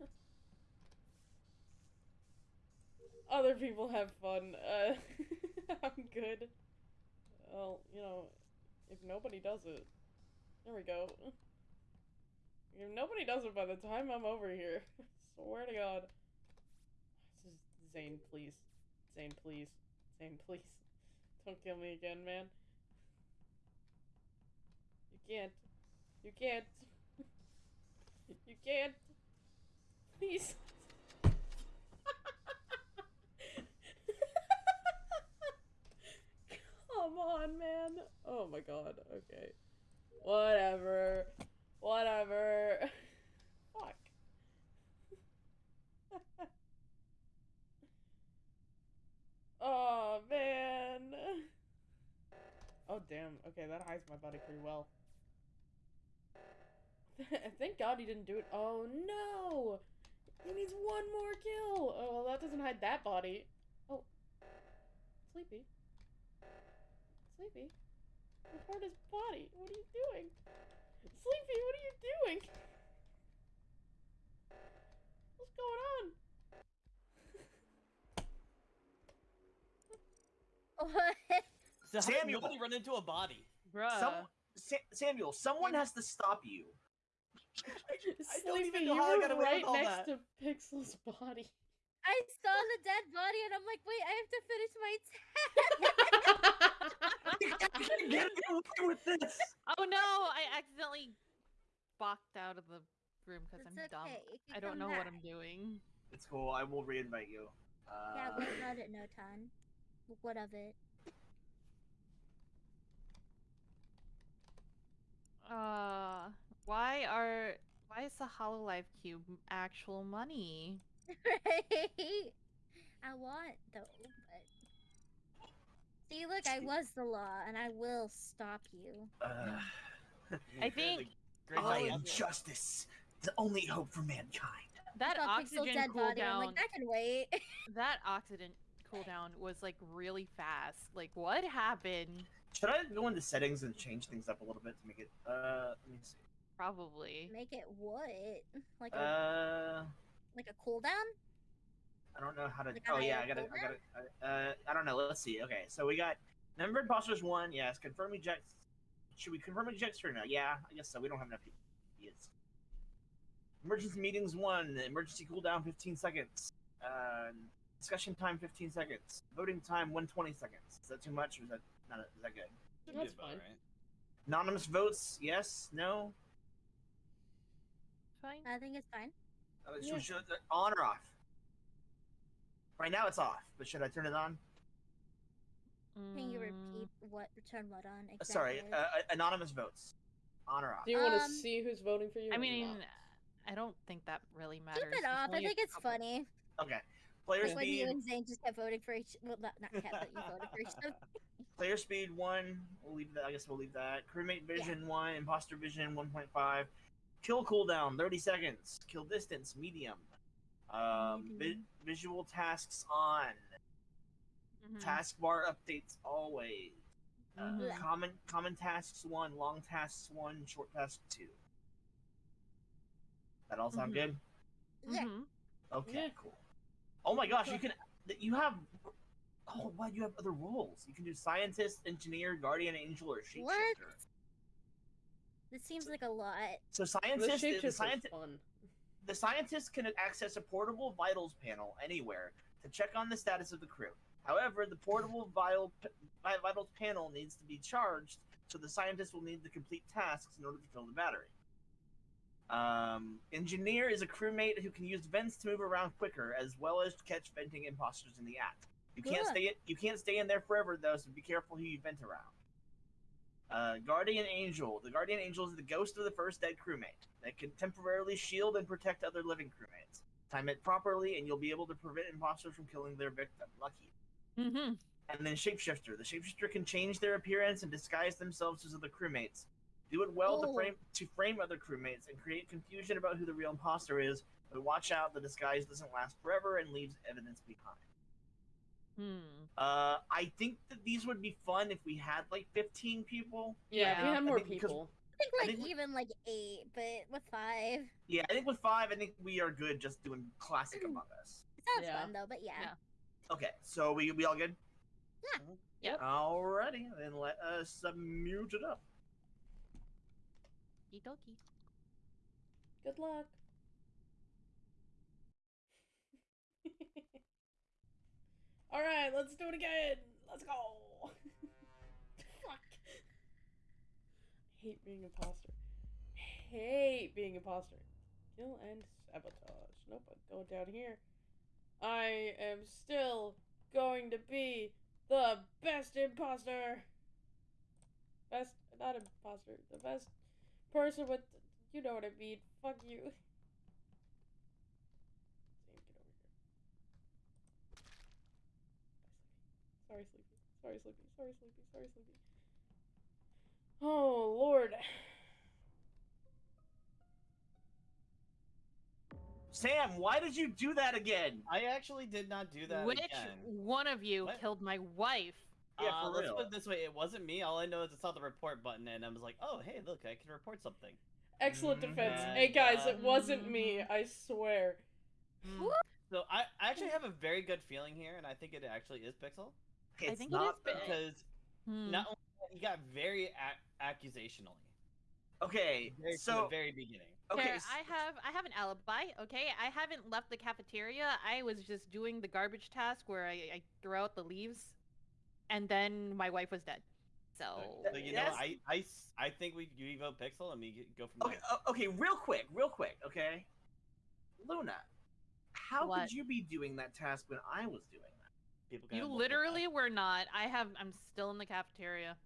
other people have fun. Uh I'm good. Well, you know, if nobody does it. There we go. If nobody does it by the time I'm over here. Swear to God. This is Zane, please. Zane, please. Zane, please. Don't kill me again, man. You can't. You can't. You can't. Please. Come on, man. Oh my god. Okay. Whatever. Whatever. Fuck. oh man. Oh damn. Okay, that hides my body pretty well. Thank God he didn't do it. Oh no! He needs one more kill. Oh well, that doesn't hide that body. Oh, sleepy. Sleepy. Report his body. What are you doing? Sleepy, what are you doing? What's going on? What? So Samuel! nobody run into a body? Bruh. Some, Sa- Samuel, someone has to stop you. I don't Sleepy, even know you how I got away right with all next that. to Pixel's body. I saw the dead body and I'm like, wait, I have to finish my task. Get away with this. Oh no, I accidentally balked out of the room because I'm dumb. okay, you can I don't come know what I'm doing. It's cool. I will reinvite you. Uh, Yeah, what about it, Notan? What of it? Uh, why are why is the Hololive cube actual money? right? I want though, but see, look, I was the law, and I will stop you. uh, I think I am justice, the only hope for mankind. That I saw Pixel's oxygen dead body. I'm cooldown, like, that can wait. that oxygen cooldown was like really fast. Like, what happened? Should I go into settings and change things up a little bit to make it? Uh, let me see. Probably. Make it what? Like a Uh, like a cooldown? I don't know how to. Like oh yeah, higher I gotta, I gotta. Uh, I don't know. Let's see. Okay, so we got number of imposters one. Yes, confirm ejects. Should we confirm ejects or no? Yeah, I guess so. We don't have enough idiots. Emergency meetings one. Emergency cooldown 15 seconds. Uh, discussion time 15 seconds. Voting time 120 seconds. Is that too much? Or is that not? Is that good? That's about fine. right. Anonymous votes. Yes. No. Fine. I think it's fine. Uh, should- Yeah. should- uh, on or off? Right now it's off, but should I turn it on? Can you Mm, repeat what turn what on? Uh, Sorry, uh, uh, anonymous votes. On or off? Do you want to Um, see who's voting for you? I or mean, not? I don't think that really matters. Keep it There's off. I think it's couple- funny. Okay. Player Like when you and Zane just kept voting for each. Well, not not kept, but you voted for each other. Player speed one. We'll leave that. I guess we'll leave that. Crewmate vision one. Imposter vision one point five. Kill cooldown thirty seconds. Kill distance medium. Um, vi- visual tasks on. Mhm. Taskbar updates always. Uh, Mhm. common common tasks one. Long tasks one. Short tasks two. That all sound Mhm. good? Yeah. Mhm. Okay, Yeah. cool. Oh my gosh, you can you have oh wow, you have other roles. You can do scientist, engineer, guardian angel, or shapeshifter. What? This seems like a lot. So the scientist the, just scientist fun. the scientist can access a portable vitals panel anywhere to check on the status of the crew. However, the portable vital, vi- vitals panel needs to be charged, so the scientist will need to complete tasks in order to fill the battery. Um, engineer is a crewmate who can use vents to move around quicker, as well as catch venting imposters in the act. You can't Good. stay you can't stay in there forever though, so be careful who you vent around. Uh, Guardian Angel. The Guardian Angel is the ghost of the first dead crewmate that can temporarily shield and protect other living crewmates. Time it properly, and you'll be able to prevent imposters from killing their victim. Lucky. Mhm. And then Shapeshifter. The Shapeshifter can change their appearance and disguise themselves as other crewmates. Do it well to Oh. frame to frame other crewmates and create confusion about who the real imposter is. But watch out, the disguise doesn't last forever and leaves evidence behind. Hmm. Uh, I think that these would be fun if we had like 15 people. Yeah, if you Yeah. had I more think people. I think I like think we- even like eight, but with five, Yeah, I think with five, I think we are good just doing classic Among Us. it sounds Yeah. fun though. But yeah, Yeah. Okay, so we we all good? Yeah. Yep. Alrighty, then let us uh, mute it up. Okie dokie. Good luck. All right, let's do it again. Let's go. Fuck. Hate being imposter. Hate being imposter. Kill and sabotage. Nope, I'm going down here. I am still going to be the best imposter. Best, not imposter. The best person with, you know what I mean. Fuck you. Sam, get over here. Sorry, Sleepy. Sorry, Sleepy. Sorry, Sleepy. Sorry, Sleepy. Oh, Lord. Sam, why did you do that again? I actually did not do that Which again. one of you What? killed my wife? Yeah, uh, for let's put it this way: it wasn't me. All I know is I saw the report button and I was like, "Oh, hey, look, I can report something." Excellent Mhm. defense. And, Hey, guys, it wasn't me. I swear. So I, I actually have a very good feeling here, and I think it actually is Pixel It's think it not is because Hmm. not only that, he got very ac- accusationally Okay, very, so the very beginning. okay, Fair, s- I have I have an alibi. Okay, I haven't left the cafeteria. I was just doing the garbage task where I, I throw out the leaves, and then my wife was dead. So So, you yes. know, I think we we vote Pixel and we get- go from okay, there. uh, okay, real quick, real quick, okay. Luna, how What? could you be doing that task when I was doing that? People can You literally tasks. were not. I have. I'm still in the cafeteria.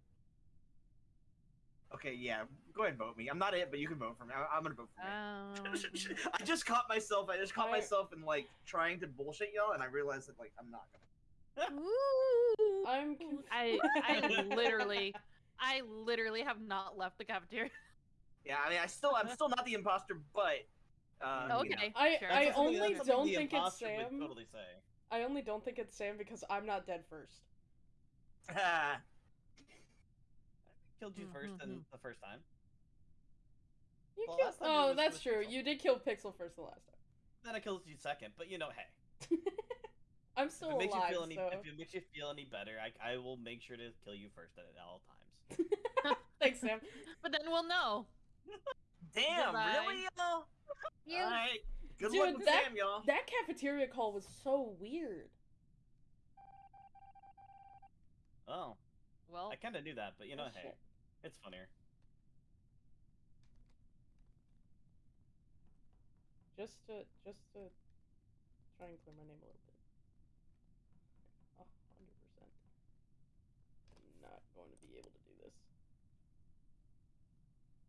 Okay, yeah, go ahead and vote me. I'm not it, but you can vote for me. I, am gonna vote for me. Um, I just caught myself. I just caught I- myself in like trying to bullshit y'all, and I realized that like I'm not gonna. Ooh. I'm. I I literally, I literally have not left the cafeteria. Yeah, I mean, I still, I'm still not the imposter, but. Um, you know. okay. I- sure. I That's something- only don't think it's imposter would Sam. Totally say. I only don't think it's Sam because I'm not dead first. Ah, killed you first Mhm, and mhm. the first time. You Well, killed- time oh, was that's with true. Pixel. You did kill Pixel first the last time. Then I killed you second, but you know, hey. I'm If still it makes alive, you feel any, so. if it makes you feel any better, I, I will make sure to kill you first at all times. Thanks, Sam. But then we'll know. damn, Goodbye. really. You Alright. Good Dude, luck with that- Sam, y'all. That cafeteria call was so weird. Oh, Well, I kind of knew that, but you know, Oh, hey, shit. it's funnier. Just to, just to try and clear my name a little bit. A hundred percent. I'm not going to be able to do this.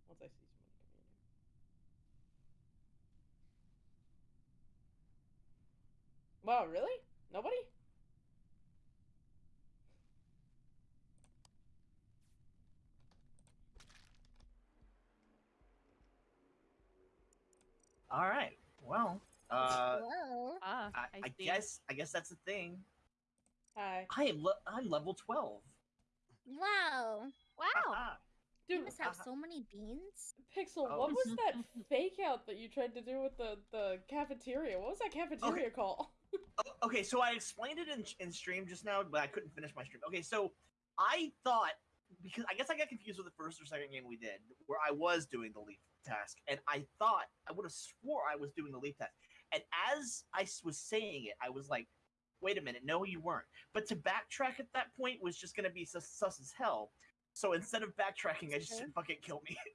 Once I see somebody coming in here. Wow, really? Nobody? All right. Well, uh, Whoa. ah, I, I, I guess, I guess that's the thing. Hi. I am, le- I'm level twelve. Wow. Wow. Haha. You Dude, must have so many beans. Pixel, Oh. what was that fake out that you tried to do with the, the cafeteria? What was that cafeteria call? Okay, so I explained it in, in stream just now, but I couldn't finish my stream. Okay, so I thought because I guess I got confused with the first or second game we did, where I was doing the leaf task, and I thought I would have swore I was doing the leaf task, and as I was saying it, I was like, "Wait a minute, no, you weren't." But to backtrack at that point was just gonna be sus, sus as hell. So instead of backtracking, I just said, "Fucking kill me."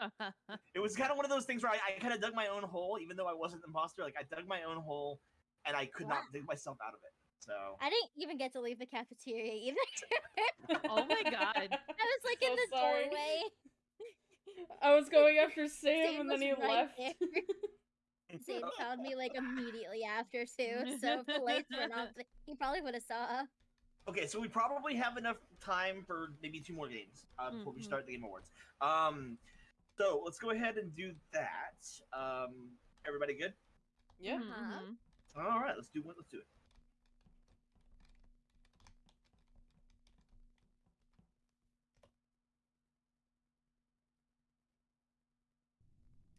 it was kind of one of those things where I, I kind of dug my own hole, even though I wasn't the imposter. Like I dug my own hole, and I could not Wow. dig myself out of it. So I didn't even get to leave the cafeteria either. oh my god. I was like in So the sorry. doorway. I was going after Sam, Sam and then he right left. Sam found me like immediately after too. So if the lights were off, he probably would have saw. okay, so we probably have enough time for maybe two more games uh, before we Mhm. start the game awards. Um, so let's go ahead and do that. Um, everybody good? yeah. Uh-huh. mhm. All right, let's do it. Let's do it.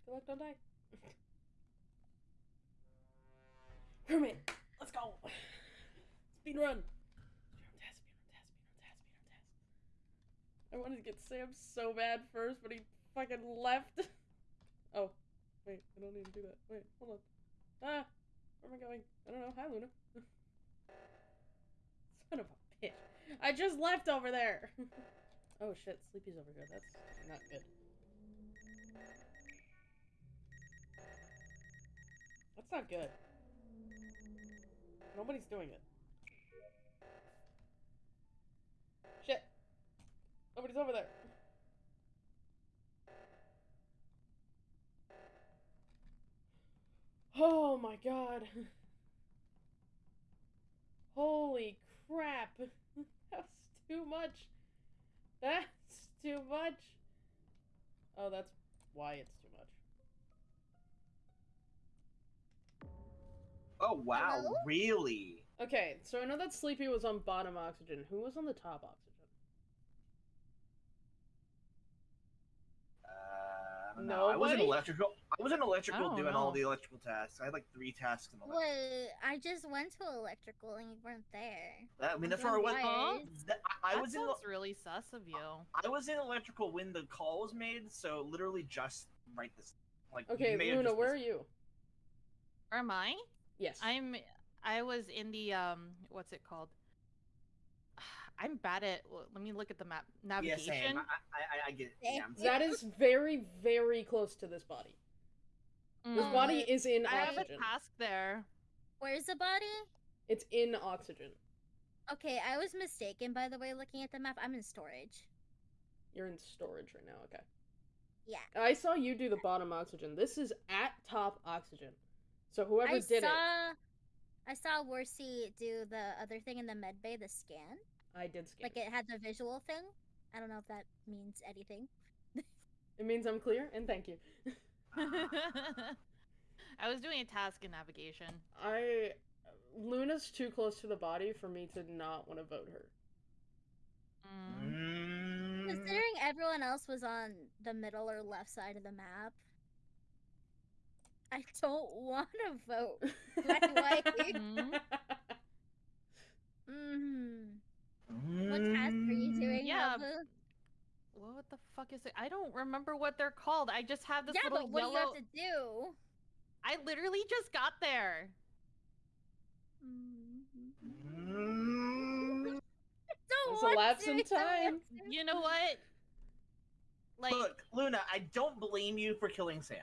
Good luck, don't die. Hermit, let's go. Speed run. I wanted to get Sam so bad first, but he fucking left. Oh, wait, I don't need to do that. Wait, hold on. Ah, where am I going? I don't know. Hi, Luna. Son of a bitch. I just left over there. oh shit, Sleepy's over here. That's not good. That's not good. Nobody's doing it. Shit. Nobody's over there. Oh my god. Holy crap. That's too much. That's too much. Oh, that's why it's too much. Oh wow, Hello? really? Okay, so I know that Sleepy was on bottom oxygen. Who was on the top oxygen? Uh, I don't know. I was in electrical. I was in electrical don't doing all the electrical tasks. I had like three tasks in electrical. Well, I just went to electrical and you weren't there. That- I mean, that's Then where I was. why? that- I, I that was in. sounds really sus of you. I was in electrical when the call was made, so literally just right this. Like Okay, Luna, just where are you? Where am I? Yes. I'm I was in the um what's it called? I'm bad at well, let me look at the map Yeah, navigation. same. I, I, I- I get it. Yeah, I'm That is very, very close to this body. This Mm. body is in I have a task there. Where's the body? It's in oxygen. Okay, I was mistaken by the way looking at the map. I'm in storage. You're in storage right now. Okay. Yeah. I saw you do the bottom oxygen. This is at top oxygen. So whoever I did saw it, I saw Warzy do the other thing in the med bay, the scan. I did scan. Like it had the visual thing. I don't know if that means anything. It means I'm clear, and thank you. I was doing a task in navigation. I Luna's too close to the body for me to not want to vote her. Mm. Considering everyone else was on the middle or left side of the map, I don't want to vote. My wife. Mhm. Mm-hmm. What task are you doing, Yeah, Habu? What the fuck is it? I don't remember what they're called. I just have this Yeah, little but what yellow. do you have to do? I literally just got there. Mm, Don't There's a want lapse in time. You know what? Like, Look, Luna, I don't blame you for killing Sam.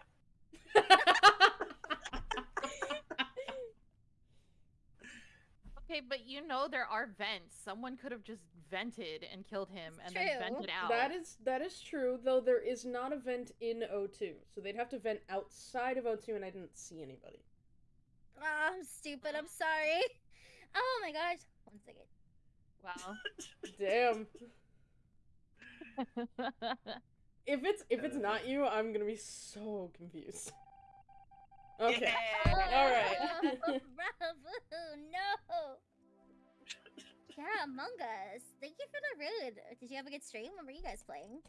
okay, but you know there are vents. Someone could have just vented and killed him It's and then vented out. that is that is true, though there is not a vent in O2. So they'd have to vent outside of O2 and I didn't see anybody. Oh, I'm stupid. I'm sorry. Oh my gosh. One second. Wow. Damn. If it's if it's not you, I'm gonna be so confused. Okay. Yeah. All right. Among Us. Thank you for the raid. Did you have a good stream? What were you guys playing?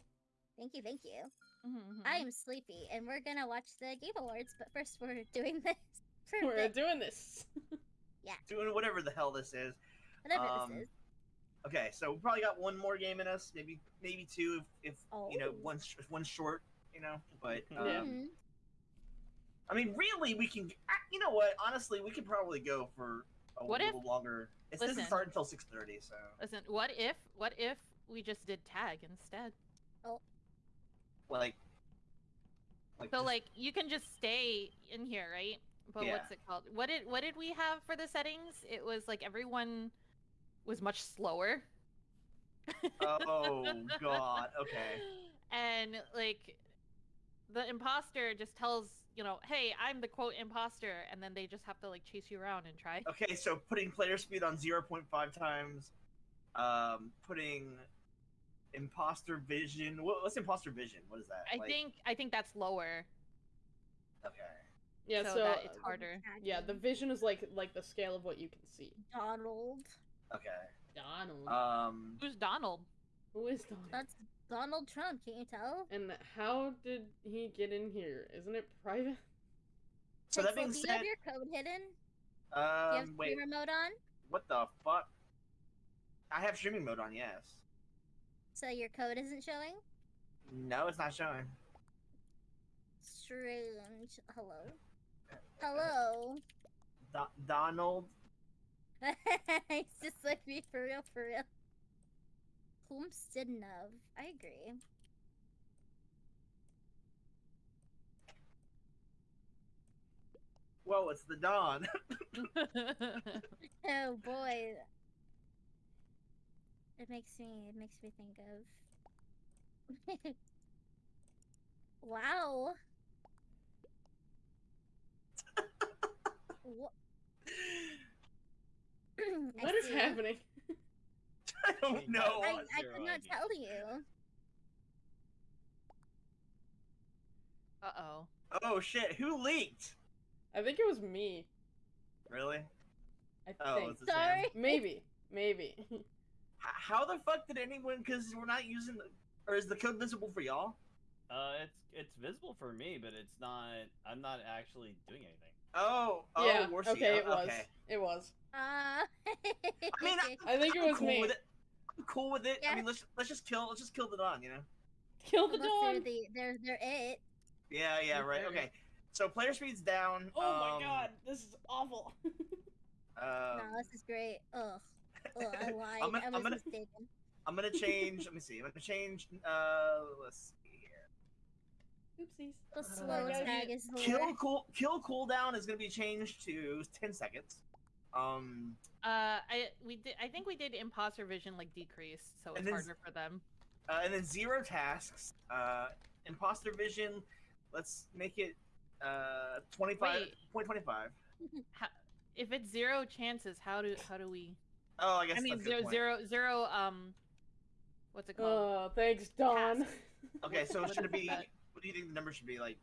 Thank you, thank you. Mhm. I am sleepy, and we're gonna watch the Game Awards, but first we're doing this. For We're bit, doing this. Yeah. Doing whatever the hell this is. whatever um, this is. Okay, so we probably got one more game in us, maybe maybe two if, if you know Oh. one's if short, you know. But um, Yeah. Mhm. I mean, really, we can. You know what? Honestly, we could probably go for a What if- little longer. It doesn't Listen. start until six thirty, so Listen, what if what if we just did tag instead? Oh. like, like So just- like you can just stay in here, right? But Yeah. what's it called? What did what did we have for the settings? It was like everyone was much slower. oh god, okay. And like the imposter just tells, you know, hey, I'm the quote imposter, and then they just have to like chase you around and try. Okay, so putting player speed on 0.5 times, um, putting imposter vision. What, what's imposter vision? What is that? I Like- think I think that's lower. Okay. Yeah, so, so, that it's uh, harder. Yeah, the vision is like like the scale of what you can see. Donald. Okay. Donald. Um. Who's Donald? Who is Donald? That's Donald Trump. Can't you tell? And how did he get in here? Isn't it private? So that Pixel, being do you said, have your code hidden? Do you have um, wait, streamer mode on? what the fuck? I have streaming mode on. Yes. So your code isn't showing? No, it's not showing. Strange. Hello. Hello. Do- Donald. He's just like me for real, for real. Plumsteadnov. I agree. Whoa, it's the dawn. Oh boy. It makes me it makes me think of Wow. what What is happening? I don't know. I, I could not tell you. uh oh. Oh shit! Who leaked? I think it was me. Really? I Oh, think. it's the Sam. Sorry. Maybe. Maybe. H- How the fuck did anyone? Because we're not using the. Or is the code visible for y'all? Uh, it's it's visible for me, but it's not. I'm not actually doing anything. Oh, oh, yeah. Warzy, Okay, it was. Okay. It was. Uh I mean, I, I think it I'm was cool me. With it. I'm cool with it. I mean, let's let's just kill. Let's just kill the Don. You know. Kill the Unless they're dawn. the they're they're it. Yeah. Yeah. Right. Okay. Okay. So player speed's down. Oh my um, god, this is awful. Um, no, this is great. Ugh. Ugh, I lied. I'm gonna- I I'm was gonna- mistaken. I'm gonna change. let me see. I'm gonna change. Uh, let's see here. Oopsies. The Uh, slow guys, tag is the Kill cool kill cooldown is gonna be changed to ten seconds. Um, Uh, I we did. I think we did imposter vision like decreased, so it's then- harder for them. uh, and then zero tasks. Uh, imposter vision. Let's make it uh twenty five Wait. point twenty five. How, if it's zero chances, how do how do we? Oh, I guess I mean, that's a good zero zero. Um, what's it called? Oh, thanks, don Okay, so What should it is be? What do you think the number should be like?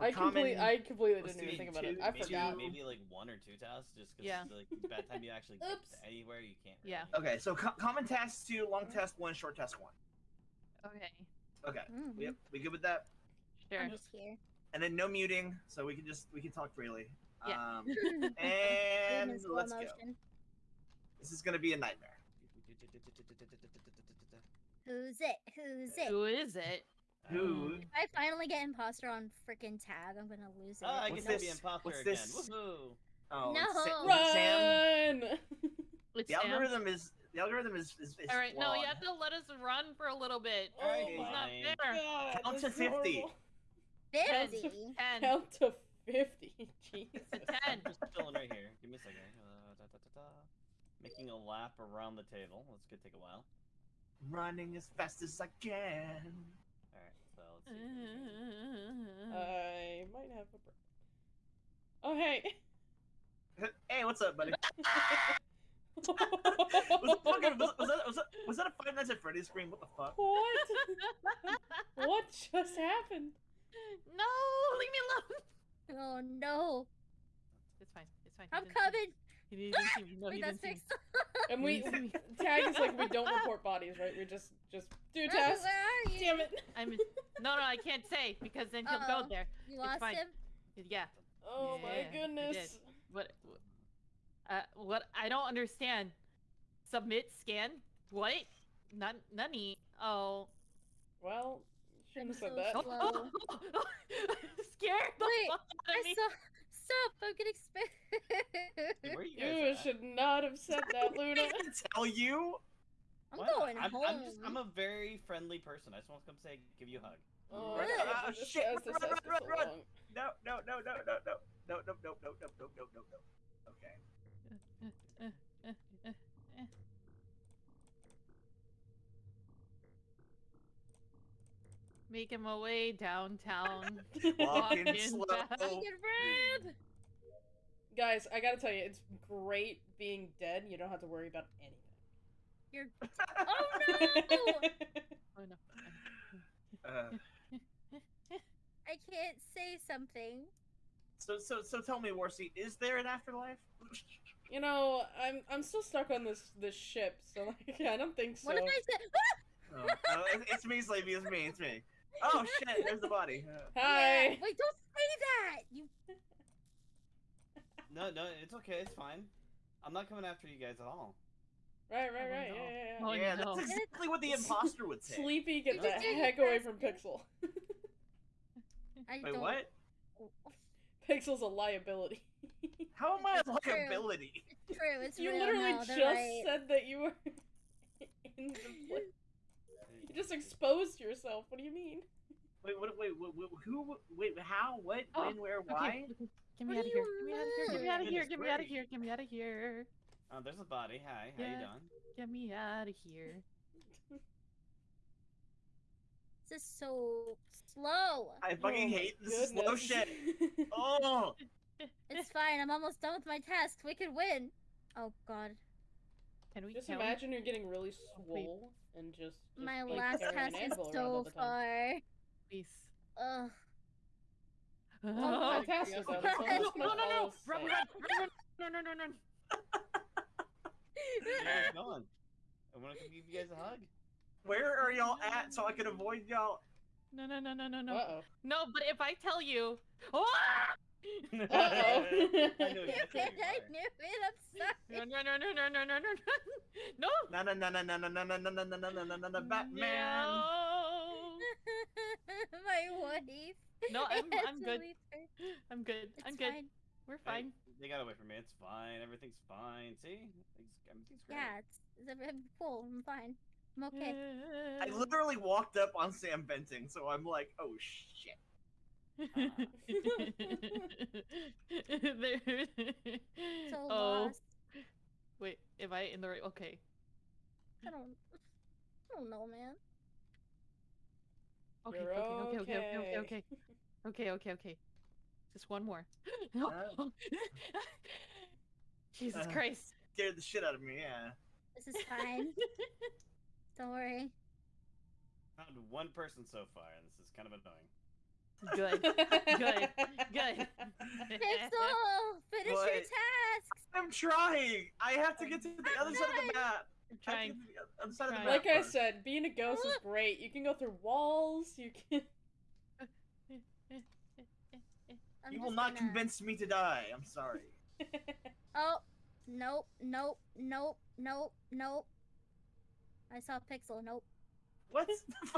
For I completely, I completely didn't even think about it. I maybe, forgot. maybe like one or two tasks, just because Yeah. like by the time you actually get to anywhere, you can't. Yeah. Okay, so co- common task two, long task one, short task one. Okay. Okay, Mhm. we, we good with that? Sure. I'm just here. And then no muting, so we can just we can talk freely. Yeah. Um, and let's go. motion. This is gonna be a nightmare. Who's it? Who's it? Who is it? Who? If I finally get imposter on freaking tag, I'm gonna lose it. Oh, I What's get to be this? imposter What's again. this? Woohoo! Oh, No. Sa- was Sam. Run! The Sam. algorithm is the algorithm is is, is All right, no, you have to let us run for a little bit. oh Alright, my not fine. God, Count to 50. Fifty. Ten. Count to 50. Jesus. It's ten. Just chilling right here. Give me a second. Uh, da, da, da, da. Making a lap around the table. That's gonna take a while. running as fast as I can. All right, so let's see. I might have a break. Oh, hey. Hey, what's up, buddy? Was, fucking, was, was, that, was, that, was that a Five Nights at Freddy's scream? What the fuck? what? what just happened? no, leave me alone. Oh no! It's fine. It's fine. I'm He didn't see me. coming. He didn't see me. No, Wait, he that's didn't see me. fixed. And we, we tag is like we don't report bodies, right? We just just do tests. Where are you? Damn it! I'm. No, no, I can't say because then he'll Uh-oh. go there. You lost fine. him. Yeah. Oh Yeah, my you did. goodness! What? Uh, what? I don't understand. Submit scan. What? None. None. Oh. Well, you shouldn't have I'm said so that. slow. Scared the Wait, fuck out I of me. saw. Stop! I'm getting Hey, where you You should not have said that, Luna. I didn't tell you. I'm What? going I'm, home. I'm just. I'm a very friendly person. I just want to come say, give you a hug. Oh, Run, God, ah, shit, has- this run, run, run, run. No, no, no, no, no, no, no, no, no, no, no, no, no, no, no. Okay. Making my way downtown. Walking Walking slow. down. Red. Guys, I gotta tell you, it's great being dead. You don't have to worry about anything. You're. Oh no! Oh no. Uh, I can't say something. so, so, so, tell me, Warzy, is there an afterlife? you know, I'm I'm still stuck on this this ship, so like I don't think so. What if I said? Oh, oh, it's me, Slavey. It's me. It's me. Oh shit! There's the body. Uh, Hi. Yeah. Wait! Don't say that. You. No, no, it's okay. It's fine. I'm not coming after you guys at all. Right, right, Oh, right. Yeah, yeah, yeah. Oh, yeah, no. that's exactly what the imposter would say. Sleepy, get the heck away from Pixel. I Wait, don't. what? Pixel's a liability. How am I a It's true. liability? It's true. It's you real literally now, just right. said that you were in the place. You just exposed yourself. What do you mean? Wait, what? Wait, wait, wait, who? Wait, how? What? Oh, when? Where? Okay, Why? okay, Get me What out of here. you Get me out of here. Get me out of here. Get me out of here. Get me out of here. Oh, there's a body. Hi, how you doing? Get me out of here. This is so slow. I fucking Oh hate this slow shit. Oh, It's fine. I'm almost done with my task. We can win. Oh God. Can we Just count? imagine you're getting really swole and just, just My like, last carrying an task is anvil around all so far. Please. Ugh. Oh, my task is out. It's no, no, no, no, follow run, Sam. run, run, run, no, no, no, no. Where you guys going? I want to give you guys a hug. where are y'all at so I can avoid y'all? No, no, no, no, no, no. Uh-oh. No, but if I tell you, oh! Uh-oh. I know I exactly where you knew are. it. I'm sorry. No, no, no, no, no, no, no, no, no, No, no, no, no, no, no, no, no, no, no, no, no, no, no, no, Batman. No, my wife. no, I'm, I had I'm to good. leave her. I'm good. It's I'm good. fine. We're Hey, fine. They got away from me. It's fine. Everything's fine. See? Everything's, everything's great. Yeah, it's, it's, I'm cool. I'm fine. I'm okay. I literally walked up on Sam venting, so I'm like, oh shit. There- So oh, lost. wait, am I in the right? Okay. I don't. I don't know, man. Okay, You're okay, okay, okay, okay, okay, okay. okay, okay, okay, okay. Just one more. Uh. Jesus Uh. Christ. Scared the shit out of me, yeah. This is fine. don't worry. Found one person so far, and this is kind of annoying. Good. Good. Good. Pixel, finish What? your tasks. I'm trying! I have to get to the I'm other side of the map! I'm I have trying. to get to the other side of the Trying. map like I said, being a ghost is great. You can go through walls. You can. I'm You will not gonna- convince me to die. I'm sorry. Oh, nope, nope, nope, nope, nope. I saw Pixel. Nope. What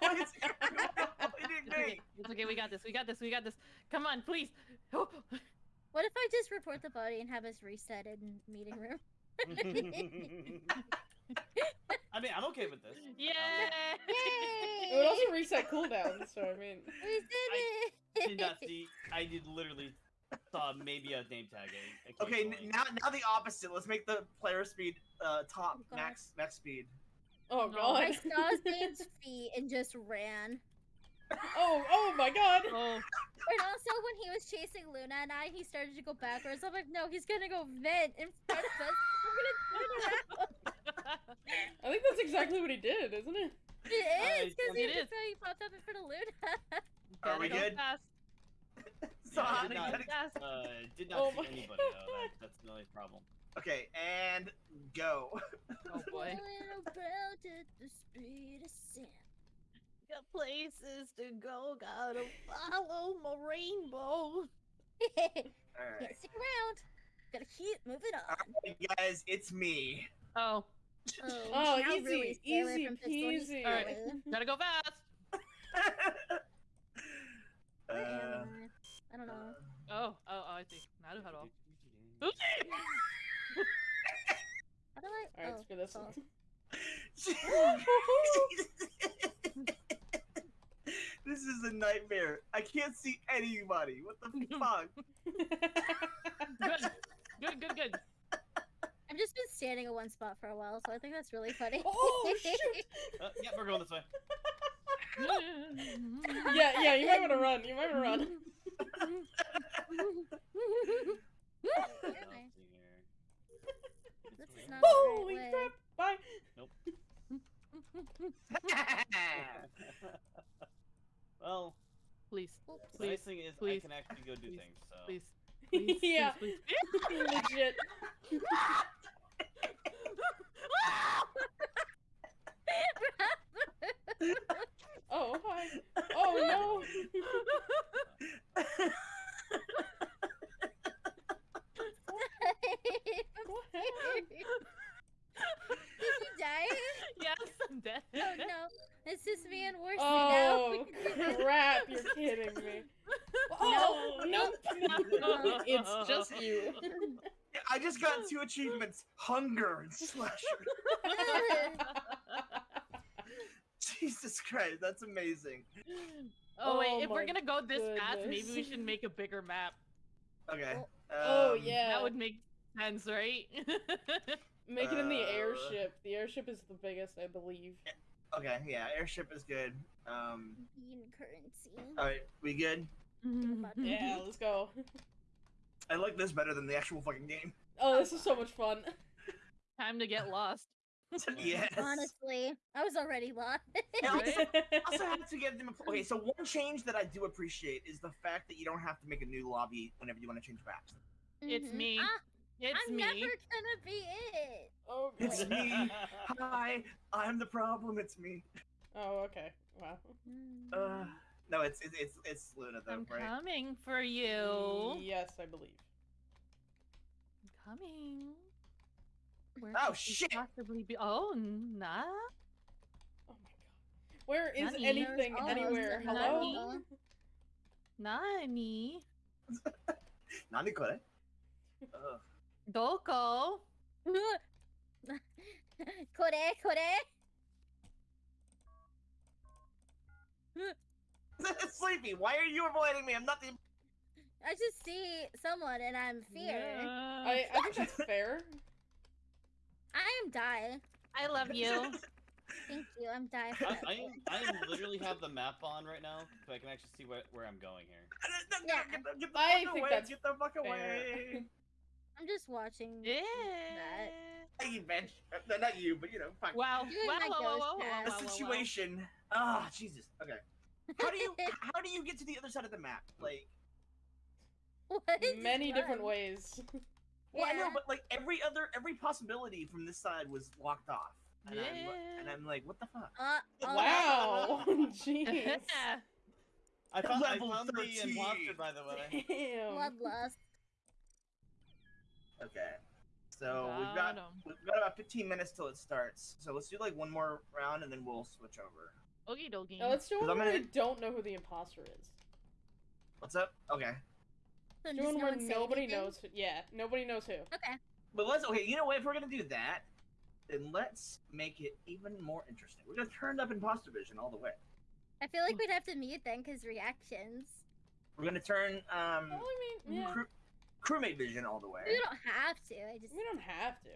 what is avoiding It's okay. me? It's okay. We got this. We got this. We got this. Come on, please. What if I just report the body and have us reset in meeting room? I mean, I'm okay with this. Yeah. it would also reset cooldown. So I mean, We did it! I did not see. I did literally saw maybe a name tag. o- Okay, now now the opposite. Let's make the player speed uh top Oh, max max speed. oh No. god. I saw Zane's feet and just ran. Oh, oh my god. Oh, And also, when he was chasing Luna and I, he started to go backwards. I'm like, no, he's gonna go vent in front of us. I'm gonna turn around. I think that's exactly what he did, isn't it? It is, because he it just is. he popped up in front of Luna. Are we good? Fast. So Yeah, I did not, gotta- Fast. Uh, did not Oh see anybody though. That, that's the only problem. Okay, and go. Oh boy. Got places to go. Gotta follow my rainbow. Can't stick around. Gotta keep moving on. Alright, guys, it's me. Oh, Oh, now easy, really easy from Pixel, he's peasy. Alright. gotta go fast. Where am uh, I? I don't know. Oh, oh, oh, I see. Now how to. How do I? Alright, oh, screw this oh. one. this is a nightmare. I can't see anybody. What the fuck? Good. Good, good, good. I've just been standing in one spot for a while, so I think that's really funny. Oh, shoot. Uh, yeah, we're going this way. yeah, yeah, you might want to run. You might want to run. Let's Anyway, see here. This This is way. not- Holy way. crap! Bye. well, please, Oops. the nice Please, thing is please, I can actually go do please, things. So please, please, yeah, please, please. legit. Oh hi. Oh no. What happened? Did you die? yes, I'm dead. Oh no, it's just me and Warzy Oh now. crap! You're kidding me. Oh nope. it's just you. I just got two achievements: hunger slasher. Jesus Christ, that's amazing. oh wait, Oh if we're gonna go this fast, maybe we should make a bigger map. Okay. Oh um, yeah. That would make sense, right? Make it in the Uh, airship. The airship is the biggest, I believe. Okay, yeah, airship is good. Um, Bean currency. all right, we good? Yeah, let's go. I like this better than the actual fucking game. Oh, this is so much fun. Time to get lost. yes. Honestly, I was already lost. And also, also have to give them. A, okay, so one change that I do appreciate is the fact that you don't have to make a new lobby whenever you want to change maps. It's Mhm. me. Ah, It's I'm me. never gonna be it. oh, It's me. Hi, I'm the problem. It's me. oh, okay. Wow. Uh, no, it's it's it's, it's Luna though, I'm right? coming for you. Yes, I believe. I'm coming. Where Oh, could she shit! Possibly be. Oh, nah. Oh my god. Where is Nani? anything There's almost anywhere? a Hello? Nani. Nani. Nani kore? Uh, Doko. Kore, kore. Sleepy, why are you avoiding me? I'm not the. I just see someone and I'm fear. I, I think that's fair. I am die. I love you. Thank you. I'm die. I. I, I literally have the map on right now, so I can actually see where, where I'm going here. Yeah. Get the, get the I fuck think away! that's Get the fuck fair. away! I'm just watching. Yeah. Hey, you bitch. Uh, not you, but you know, fuck. Wow. Doing Wow. my Wow. Wow. ghost Wow. Wow. the wow, situation. Ah, Jesus. Okay. How do you how do you get to the other side of the map? Like, What? Many different ways. Well, I know, but like every other every possibility from this side was locked off. And, I'm, and I'm like, what the fuck? Uh, oh, Wow. Jeez. I found, I Level found the 13. imposter, by the way. Damn. Bloodlust. Okay. So we've got Got 'em. we've got about 15 minutes till it starts. So let's do like one more round and then we'll switch over. Okie dokie. Now, let's do 'Cause one where we gonna- don't know who the imposter is. What's up? Okay. So Do does one no where one nobody anything? knows. Who, yeah, nobody knows who. Okay. But let's okay. You know what? If we're gonna do that, then let's make it even more interesting. We're gonna turn up imposter vision all the way. I feel like we'd have to mute then because reactions. We're gonna turn um Well, I mean, yeah. crew, crewmate vision all the way. We don't have to. I just. We don't have to.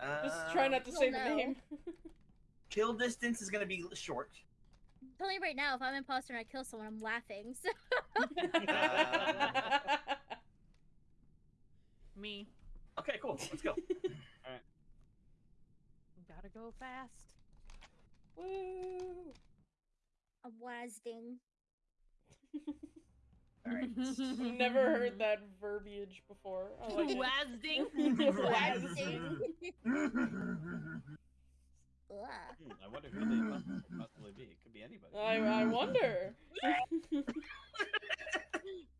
Um, Just try not to Well, say the name. Kill distance is gonna be short. I'm telling you right now, if I'm imposter and I kill someone, I'm laughing. So Me. Okay, cool. Let's go. All right. Gotta go fast. Woo! I'm wazding. All right. Never heard that verbiage before. Oh, I like it. Wazding. Wazding. Ugh. Hmm, I wonder who the imposter could possibly be. It could be anybody. I, I wonder.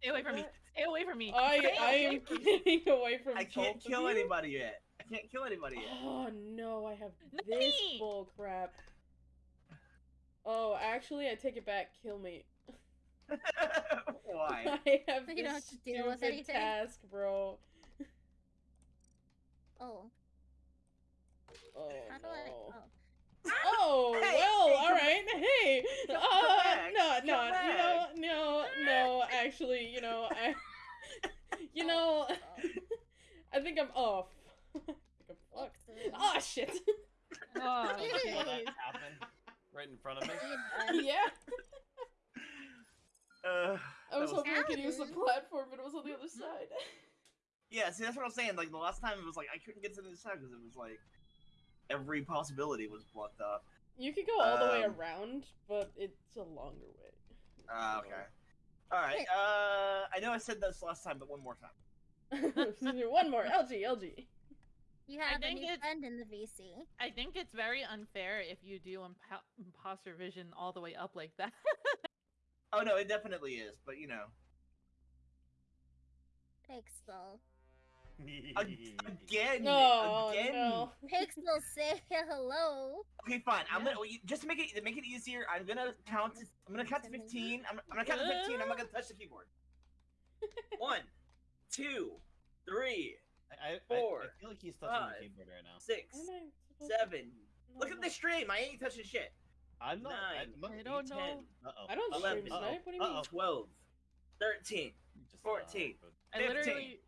Stay away from me. Stay away from me. I I am from me. I getting away from I can't kill you. anybody yet. I can't kill anybody yet. Oh no, I have this Me! bull crap. Oh, actually, I take it back. Kill me. Why? I have You this don't have to deal with stupid anything? task, bro. Oh. Oh How do I? no. Oh. Oh Hey, well, hey, all come- right. Hey, come uh, back, no, come no, you know, no, no. Actually, you know, I, you know, I think I'm off. I think I'm fucked. Oh shit. Oh, I just saw shit. that happen right in front of me. Uh, yeah. Uh, I was was- hoping we could use the platform, but it was on the other side. yeah, see, that's what I'm saying. Like the last time, it was like I couldn't get to the other side because it was like every possibility was blocked up. You could go all the way Um, around, but it's a longer way. Ah, okay. All right. Uh, I know I said this last time, but one more time. One more. LG, LG. You have a think new friend in the VC. I think it's very unfair if you do impo- imposter vision all the way up like that. Oh no, it definitely is. But you know, Pixel. ag- again, Oh again. no. Pixel, say hello. Okay, fine. I'm Yeah. gonna just to make it to make it easier. I'm gonna count. To, I'm gonna count to 15. I'm, I'm gonna count to 15. I'm not gonna touch the keyboard. One, two, three, I, I, I, Four, I feel like he's touching five, the keyboard right now. six, Am I supposed seven. to- Look at the stream. I ain't touching shit. I'm not. Nine, I'm not I don't know. 10, Uh-oh. I don't Uh-oh. stream Eleven. snipe. What do you mean? Uh-oh. 12, 13. Just, 14. Uh, I 15. literally.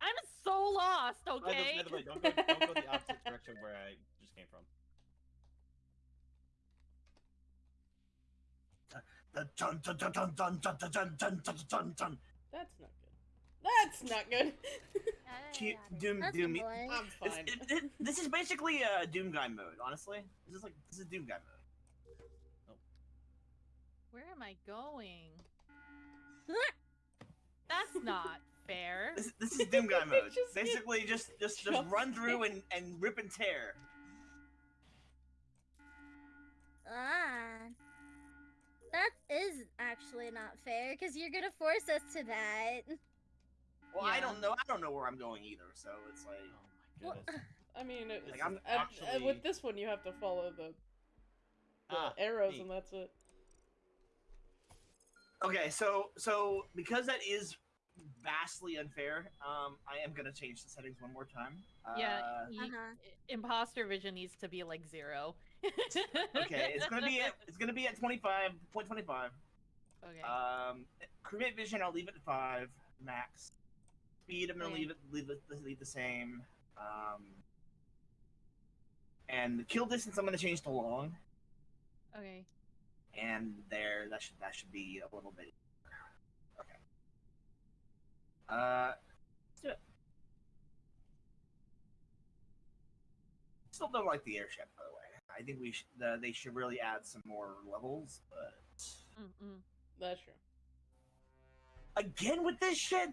I'm so lost. by the- Okay. by the way, don't go, don't go the opposite direction where I just came from. Dun, dun, dun, dun, dun, dun, dun, dun, dun, dun, dun, dun. That's not good. That's not good. Cute Doom, That's Doom. the. I'm fine. it, it, this is basically a Doom guy mode. Honestly, this is like this is Doom guy mode. Where am I going? That's not fair. This, this is Doom guy mode. Just basically, just just just just run through and and rip and tear. Ah. That is actually not fair because you're gonna force us to that. Well, I don't know. I don't know where I'm going either. So it's like. Oh my Well. I mean, it, Like, I'm at- at- actually- with this one, you have to follow the, the Ah, arrows, neat. and that's it. Okay, so so because that is vastly unfair, um, I am gonna change the settings one more time. Yeah, Uh, y- Uh-huh. imposter vision needs to be like zero. okay, it's gonna be at, it's gonna be at twenty five point twenty five. Okay. Um, crewmate vision, I'll leave it at five max. Speed, I'm gonna Okay. leave it leave it leave the same. Um, and the kill distance, I'm gonna change to long. okay. And there, that should that should be a little bit. Okay. Uh, let's do it. Still don't like the airship, by the way. I think we should uh, they should really add some more levels, but Mm-mm. That's true. again with this shit.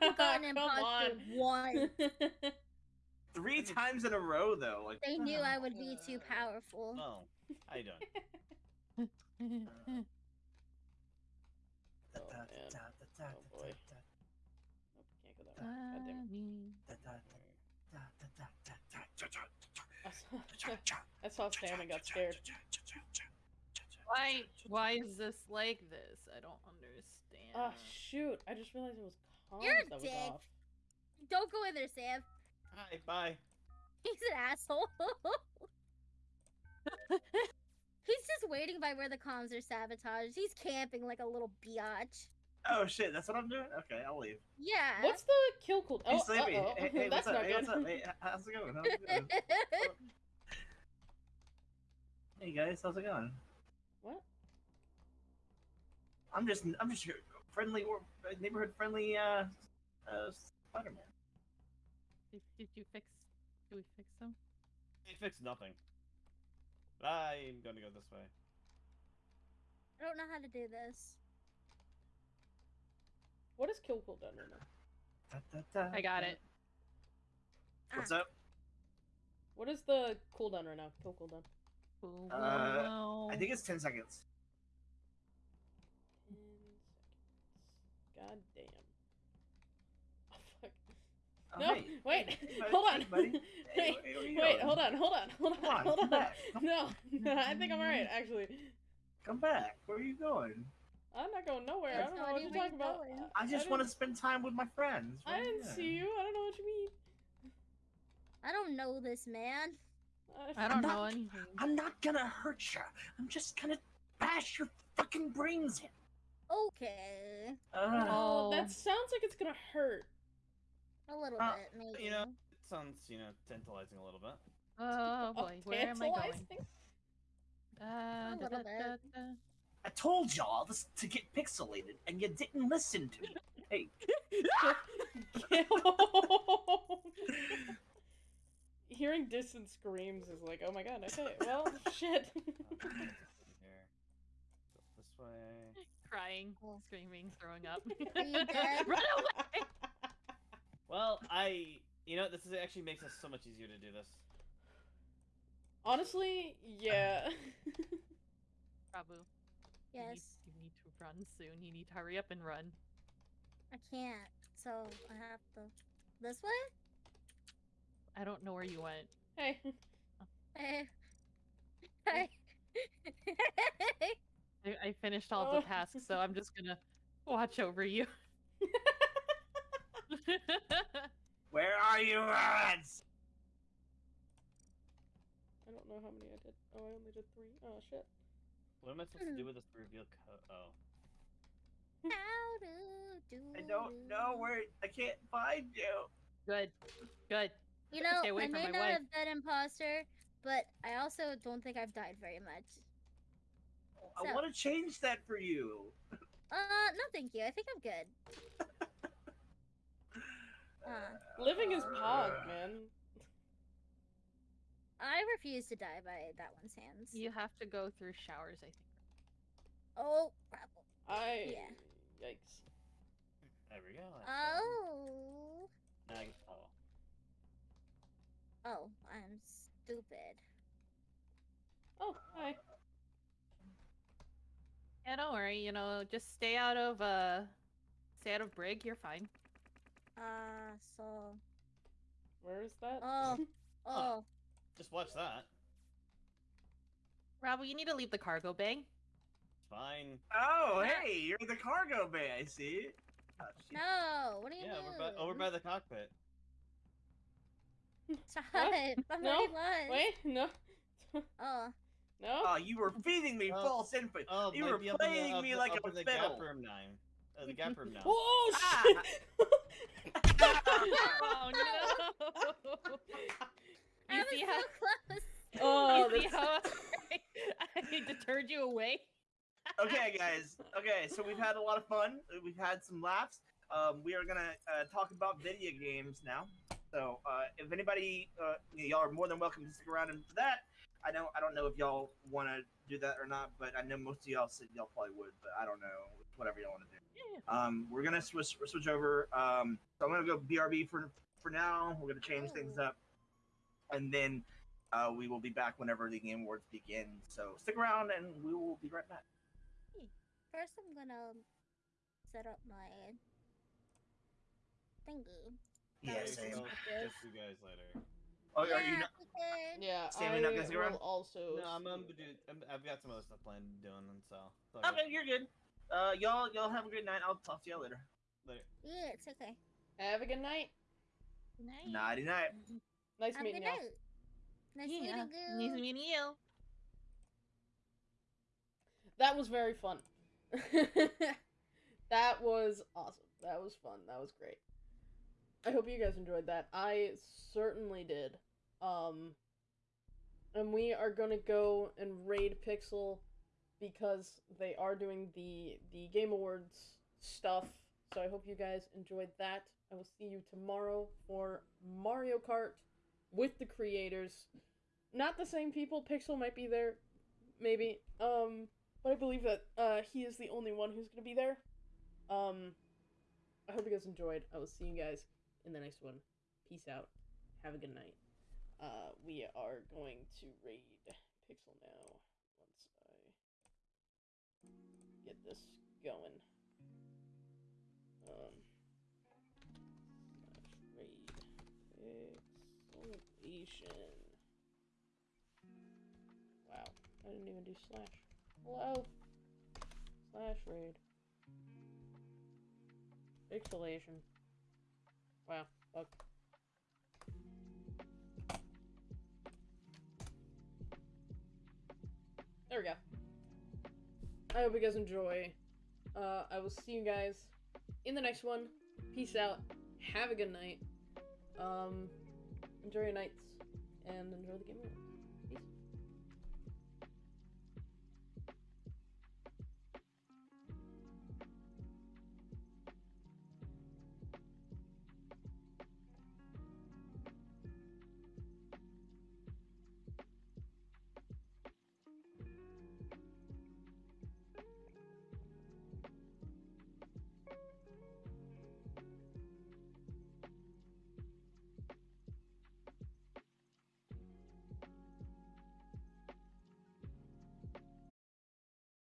We've gotten Come imposter one. Three times in a row, though. Like They knew I would be too powerful. Oh, how you doing? Da, Oh, da, da, da, da, Oh, da, boy. I saw, da, da, I saw Sam and got scared. Why? Why is this like this? I don't understand. Oh shoot! I just realized it was comms You're that was dick. off. Don't go in there, Sam. Hi, bye. He's an asshole. He's just waiting by where the comms are sabotaged. He's camping like a little biatch. Oh shit, that's what I'm doing? Okay, I'll leave. Yeah. What's the kill cool? Hey, Oh, Sleepy. uh-oh. Hey, hey, that's what's up? not Hey, good. what's up? Hey, how's it going? How's it going? hey guys, how's it going? What? I'm just, I'm just your friendly or neighborhood friendly, uh, uh, Spider-Man. Did, did you fix? Did we fix them? They fixed nothing. I'm gonna go this way. I don't know how to do this. What is kill cooldown right now? Da, da, da, I got da. it. What's Ah. up? What is the cooldown right now? Kill cooldown. Ooh, Uh. I think it's ten seconds. Ten seconds. God damn. Oh, fuck. Oh, no, hey, wait, hey, hey, hold on. hey, buddy. Hey, wait, wait, hold on, hold on, hold on, on, hold on. back. Come- No, no, I think I'm alright, actually. Come back. Where are you going? I'm not going nowhere. I don't know what you're talking about. going. I just didn't- want to spend time with my friends. I didn't doing? see you. I don't know what you mean. I don't know this man. I don't know not- anything. I'm not gonna hurt you. I'm just gonna bash your fucking brains in. Okay. Uh, Oh, Oh. that sounds like it's gonna hurt. A little Uh, bit, maybe. You know, it sounds, you know, tantalizing a little bit. Oh boy, where am I going? Uh, A da, little da, bit. da, da. I told y'all this to get pixelated, and you didn't listen to me. Hey, Hearing distant screams is like, oh my god, okay, well, shit. Here. This way. Crying, screaming, throwing up. Are you dead? Run away! Well, I, you know, this is, actually makes it so much easier to do this. Honestly, yeah. Prabhu, you need, Yes. you need to run soon. You need to hurry up and run. I can't. So I have to. This way? I don't know where you went. hey. Hey. Hey. I, I finished all Oh. the tasks, so I'm just gonna watch over you. where are you, lads? I don't know how many I did. Oh, I only did three. Oh, shit. What am I supposed to do with this reveal code? Oh. How do do I don't know where. I can't find you. good, good. You know, Stay away I from may my not wife. have been imposter, but I also don't think I've died very much. I want to change that for you. Uh, no, thank you. I think I'm good. Uh, Living is pog, man. I refuse to die by that one's hands. You have to go through showers, I think. Oh, crap. I. Yeah. Yikes. There we go. Oh. Now I can follow. Oh, I'm stupid. Oh, hi. Yeah, don't worry. You know, just stay out of uh, stay out of Brig. You're fine. Uh, so. Where is that? Oh. Oh. Just watch that. Rob, you need to leave the cargo bay. Fine. Oh, Yeah. hey, you're in the cargo bay. I see. Oh. No, what are you Yeah, mean? over by, over by the cockpit. Shut up. I'm No, already lost. Wait, no, Oh. no. Oh, you were feeding me Oh, false info. Oh, You were be up in the- playing up me like up a in the fiddle. gap room now. Uh, the gap room now. oh Ah! shit! Oh no! I You was see so how close. oh, you see how I deterred you away? okay, guys. Okay, so we've had a lot of fun. We've had some laughs. Um, we are gonna uh, talk about video games now. So, uh, if anybody, uh, y'all are more than welcome to stick around and for that. I know I don't know if y'all want to do that or not, but I know most of y'all said y'all probably would, but I don't know. Whatever y'all want to do. Um, we're gonna switch switch over. Um, so I'm gonna go BRB for for now. We're gonna change things up, and then uh, we will be back whenever the game awards begin. So stick around, and we will be right back. First, I'm gonna set up my thingy. Yeah, That same. I'll Okay. catch you guys later. Oh, are you not? we. Yeah, Sammy I not gonna around? will also. No, I'm, I'm, see- dude, I'm, I've got some other stuff planned doing, and so. it's all Okay, you're good. Uh, y'all, y'all have a good night. I'll talk to y'all later. Later. Yeah, it's okay. Have a good night. Nice. Nighty night. Nice Have a meeting y'all. night. Nice Yeah. meeting Nice you. meeting you. That was very fun. that was awesome. That was fun. That was great. I hope you guys enjoyed that. I certainly did. Um and we are going to go and raid Pixel because they are doing the the Game Awards stuff. So I hope you guys enjoyed that. I will see you tomorrow for Mario Kart with the creators. Not the same people. Pixel might be there, maybe. Um, but I believe that uh, he is the only one who's gonna be there. Um, I hope you guys enjoyed. I will see you guys in the next one. Peace out. Have a good night. Uh, we are going to raid Pixel now. Once I get this going. Pixelation. Wow, I didn't even do slash. Hello. Slash raid. Pixelation. Wow. Fuck. There we go. I hope you guys enjoy. Uh, I will see you guys in the next one. Peace out. Have a good night. Um, enjoy your nights and enjoy the game.